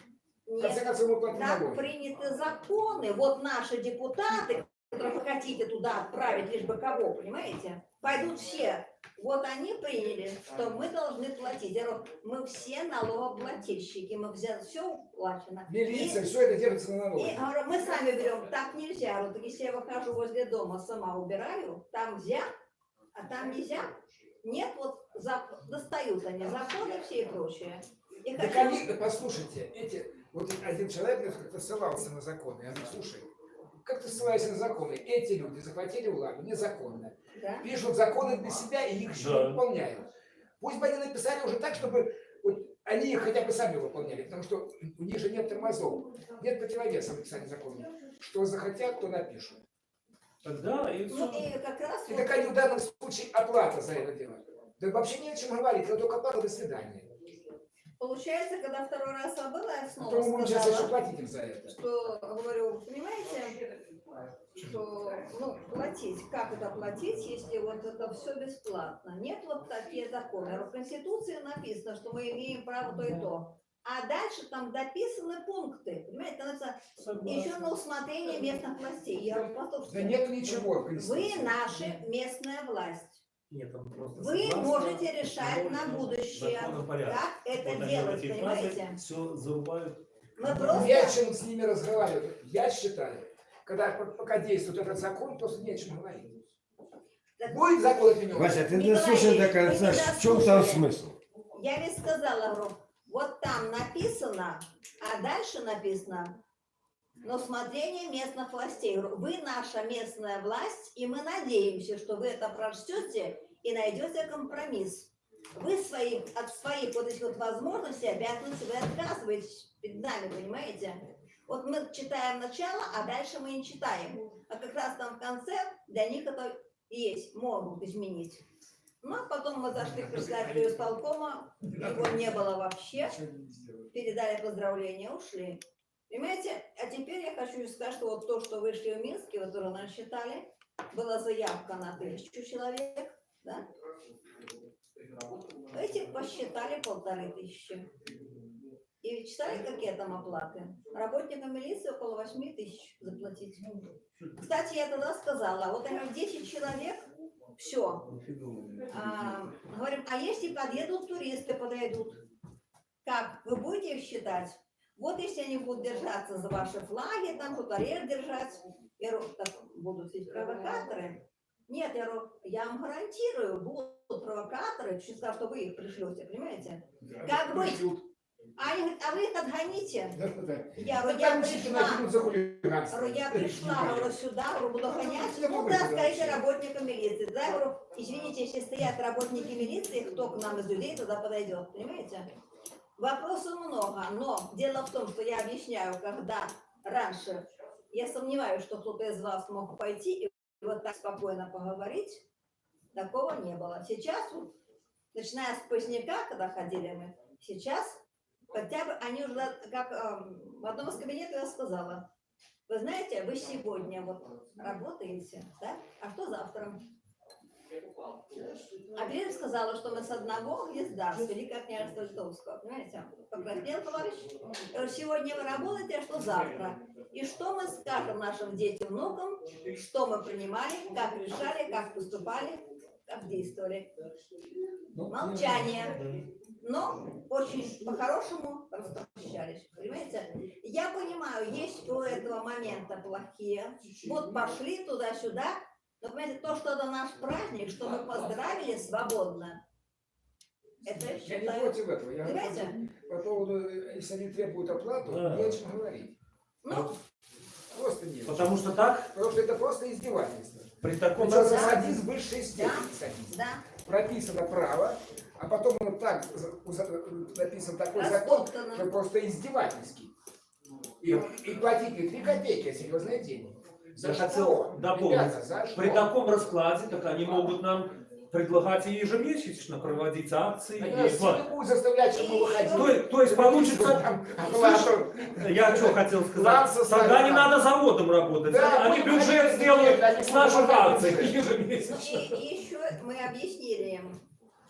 Нет, концов, так приняты законы. Вот наши депутаты, которых вы хотите туда отправить, лишь бы кого, понимаете? Пойдут все. Вот они приняли, что мы должны платить. Я говорю, мы все налогоплательщики, мы взяли все уплачено. Милиция, И- все это держится на и налоги. говорю, мы сами берем, так нельзя. Вот если я выхожу возле дома, сама убираю, там нельзя, а там нельзя. Нет, вот зак- достают они законы все и прочее. И Так хочу- они, да послушайте, эти, вот один человек как-то ссылался на законы. Я говорю, слушай, как ты ссылаешься на законы? Эти люди захватили владу незаконно. Да? Пишут законы для себя и их еще Да. выполняют. Пусть бы они написали уже так, чтобы вот они их хотя бы сами выполняли, потому что у них же нет тормозов, нет противовеса в написании законов. Что захотят, то напишут. Тогда и Ну и как раз И какая в данном случае оплата за это дело? Да вообще не о чем говорить, это только оплата, до свидания. Получается, когда второй раз я была, я А снова будем сейчас еще сказала, платить им за это. что, говорю, понимаете, что, ну, платить, как это платить, если вот это все бесплатно? Нет вот такие законы. В Конституции написано, что мы имеем право то и то. А дальше там дописаны пункты, понимаете, там написано, еще на усмотрение местных властей. Я говорю, послушайте, Да нет ничего в вы наша местная власть. Нет, там просто Вы согласно можете решать на будущее, как это Вот делать, эти фразы понимаете? все зарубают. Мы просто... Не о чем с ними разговаривать. Я считаю, когда пока действует этот закон, просто не о чем говорить. Так Будет закон отменен? Вася, ты Николай дослушай до конца, не в чем там смысл? Я ведь сказала, говорю, вот там написано, а дальше написано, но смотрение местных властей. Вы наша местная власть, и мы надеемся, что вы это прочтете и найдете компромисс. Вы свои, от своих вот этих вот возможностей, обязанностей вы отказываетесь перед нами, понимаете? Вот мы читаем начало, а дальше мы не читаем. А как раз там в конце для них это есть, могут изменить. Ну, а потом мы зашли к председателю исполкома, его не было вообще, передали поздравления, ушли. Понимаете? А теперь я хочу сказать, что вот то, что вышли в Минске, вот тоже нас считали, была заявка на тысячу человек, да? Эти посчитали полторы тысячи. И читали, какие там оплаты? Работникам милиции около восьми тысяч заплатить. Кстати, я тогда сказала, вот говорю, 10 человек, все. А, говорим, а если подъедут туристы, подойдут? Как? Вы будете их считать? Вот если они будут держаться за ваши флаги, там что-то реж держать, говорю, так будут ведь провокаторы. Нет, я говорю, я вам гарантирую, будут провокаторы, чуть сказал, что вы их пришлете, понимаете? Как быть? А они говорят, а вы их отгоните. Я говорю, я Там чики пришла. Говорю, я пришла, говорю, сюда, говорю, буду гонять. Я Ну да, скажите работникам милиции. Да, я говорю, извините, если стоят работники милиции, кто к нам из людей туда подойдет, понимаете? Вопросов много, но дело в том, что я объясняю, когда раньше я сомневаюсь, что кто-то из вас мог пойти и вот так спокойно поговорить, такого не было. Сейчас, вот, начиная с поздняка, когда ходили мы, сейчас хотя бы они уже, как эм, в одном из кабинетов я сказала, вы знаете, вы сегодня вот работаете, да? А что завтра? А Глеб сказала, что мы с одного гнезда, с Великого княжества Литовского, понимаете? Покраснел товарищ. Сегодня вы работаете, а что завтра? И что мы скажем нашим детям, внукам, что мы принимали, как решали, как поступали, как действовали. Молчание. Но очень по-хорошему распрощались, понимаете? Я понимаю, есть у этого момента плохие. Вот пошли туда-сюда, но, понимаете, то, что это наш праздник, что мы поздравили свободно, это я Я не считаю... против этого. Я Понимаете? по поводу, э, если они требуют оплату, Да. не о чем говорить. Ну, Просто нет. Потому что так, Потому что это просто издевательство. при таком Причем раскладе- садизм высшей степени садизм. да, Прописано право, а потом он так написан такой закон, что просто издевательский. И, и платить не 3 копейки, а серьезные деньги. За Я что? хотел дополнить. Ребята, за что? При таком раскладе, так они могут нам предлагать и ежемесячно проводить акции. Они и заставлять, чтобы мы выходили. То, есть- то есть получится, оплату. я что хотел сказать, тогда не надо заводом работать, Да, они бюджет сделают они с наших акций ежемесячно. И, и еще мы объяснили им,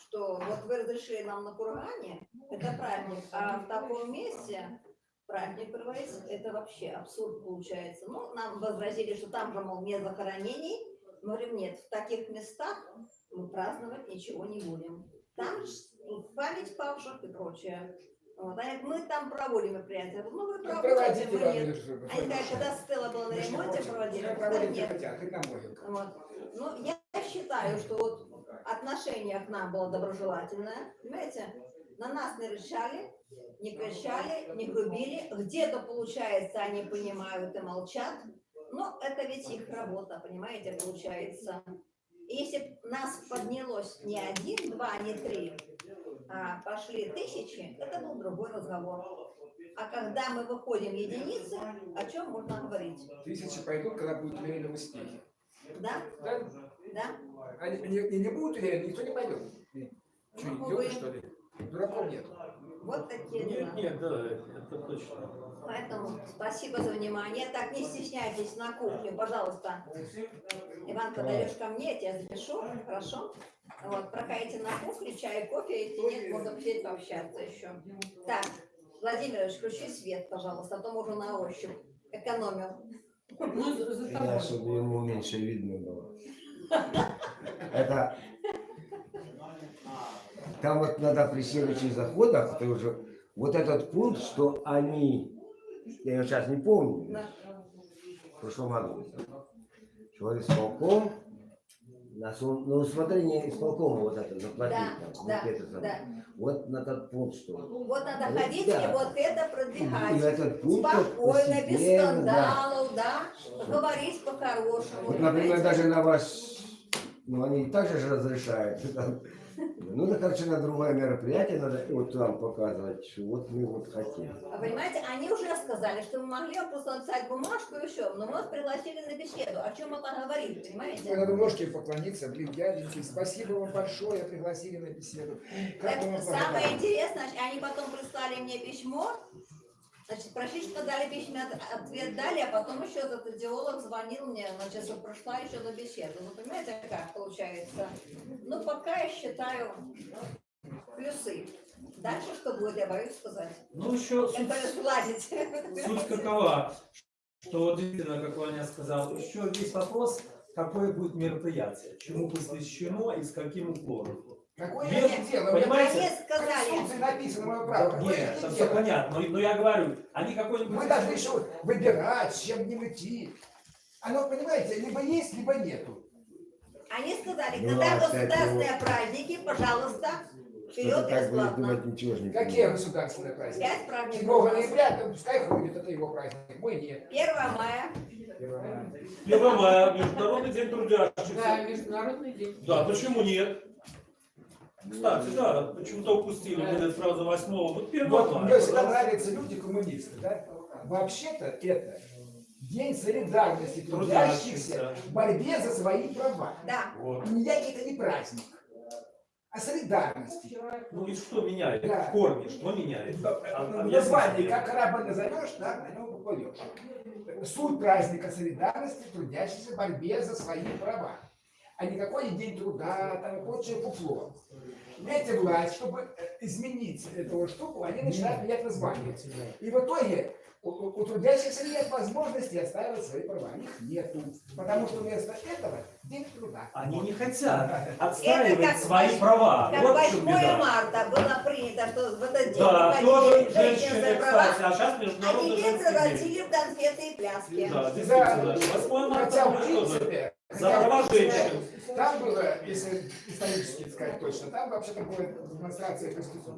что вот вы разрешили нам на кургане, это праздник, а в таком месте праздник проводить, это вообще абсурд получается. Ну, нам возразили, что там же, мол, нет захоронений. Мы говорим, нет, в таких местах мы праздновать ничего не будем. Там память павших и прочее. Вот. А мы там проводим мероприятия. Ну, вы Ну, проводите, мы нет. Они говорят, когда Стелла была на ремонте, проводили. Проводим, где нет. хотят, на могилках. Вот. Ну, я считаю, что вот отношение к нам было доброжелательное, понимаете? На нас не решали, не кричали, не грубили. Где-то, получается, они понимают и молчат. Но это ведь их работа, понимаете, получается. И Если нас поднялось не один, два, не три, а пошли тысячи, это был другой разговор. А когда мы выходим единицы, о чем можно говорить? Тысячи пойдут, когда будут уверены в успехе. Да? Да? Да? Они не, не будут уверены, никто не пойдет. Что, Ну, идиоты, что ли? Дураков нет. Вот такие дела. Нет, нет, да, это точно. Поэтому спасибо за внимание. Так, не стесняйтесь на кухню, пожалуйста. Иван, подойдешь ко мне, я тебя запишу, хорошо? Вот, проходите на кухню, чай, кофе, если нет, можно посидеть пообщаться еще. Так, Владимирович, включи свет, пожалуйста, а то можно на ощупь. Экономил. Ну, за- за Да, тобой. чтобы ему меньше видно было. Это там вот надо при следующих заходах, ты уже вот этот пункт, что они, я его сейчас не помню, Да. в прошлом году, что исполком, на, на усмотрение исполкома вот это заплатить, Да, там, вот да, это самое. да. вот на тот пункт, что Вот надо Вот ходить да. и вот это и продвигать. этот пункт вот Спокойно, без постепенно, да. скандалов, да, говорить по-хорошему. Вот, например, даже на ваш, ну они и так же разрешают. там. Ну, да, короче, на другое мероприятие надо вот вам показывать, что вот мы вот хотим. А понимаете, они уже сказали, что мы могли просто написать бумажку и все, но мы вас пригласили на беседу. О чем это говорит, Ой, понимаете? Надо ножки поклониться, блин, дяденьки, спасибо вам большое, пригласили на беседу. Как Так, самое интересное, они потом прислали мне письмо, значит, Прошичка дали письмо, от- ответ дали, а потом еще этот идеолог звонил мне, значит, что прошла еще на беседу. Ну, понимаете, как получается? Ну, пока я считаю плюсы. Дальше что будет, я боюсь сказать. Ну, еще Я суть, боюсь суть какова, что вот действительно, как Ваня сказал, еще есть вопрос, какое будет мероприятие, чему посвящено и с каким уклоном. Какое Нет, это дело? Понимаете? Они в сказали, Конституции написано мое Да право. Какое Нет, там все понятно, но, но я говорю, они какой-нибудь... Мы должны еще выбирать, с чем не идти. Оно, понимаете, либо есть, либо нету. они сказали, Ну, когда государственные праздники, пожалуйста, вперед так будет бесплатно. думать, ничего же не Какие государственные праздники? Пять праздников. 7 у нас. ноября, то пускай ходит, это его праздник. Мой нет. 1 мая. 1 мая, Международный день Да, трудящихся. международный день. Да, почему нет? Кстати, да, почему-то упустили, мы сразу восьмого. Вот первого Вот мне всегда нравятся люди коммунисты, да? Вообще-то это день солидарности трудящихся в борьбе за свои права. Да. Вот. Никакий это не праздник, а солидарности. Ну и что меняет? Да. В корне, что меняет? А- В объясните названии, мне. как корабль назовешь, так на нем поплывешь. Суть праздника солидарности трудящихся в борьбе за свои права. А никакой день труда, там и прочее фуфло. Эти власть, чтобы э, изменить эту штуку, они начинают менять название. И в итоге у, у- у трудящихся нет возможности отстаивать свои права. Их нету. Потому что вместо этого день труда. Они не хотят отстаивать как свои права. Как Вот в чем 8 беда. марта было принято, что в этот день Да, тоже женщины кстати, а сейчас а международный теперь женский день. превратили в конфеты и пляски. Да, действительно. 8 марта Хотя, в принципе, За права женщин. Там было, если исторически сказать точно, там вообще-то была демонстрация Конституции.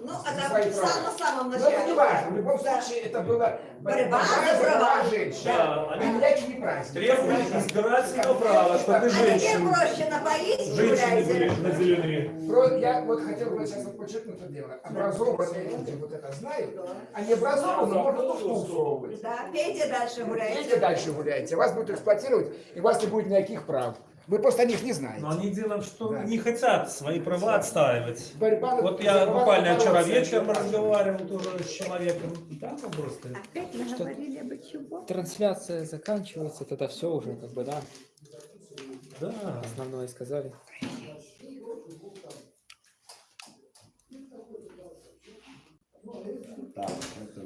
Ну, За это свои в самом-самом Но это начале. не важно. В любом Да. случае, это была Борьба за права. женщин. Да, А они не праздники. требуют избирательного права, чтобы А теперь женщины, проще напоить женщины наделены. Про- Я вот хотел бы сейчас подчеркнуть это дело. Образованные люди вот это знают, а не образованные можно тут усовывать. Да, пейте дальше Идите гуляйте. дальше гуляйте. Вас будут эксплуатировать, и у вас не будет никаких прав. Вы просто о них не знаете. Но они делом, что Да. не хотят свои права отстаивать. Борьба Вот я права буквально вчера вечером разговаривал тоже с человеком. И там вопрос стоит. Опять наговорили бы чего? Трансляция заканчивается, тогда все уже, как бы, да, Да. основное сказали. Так, это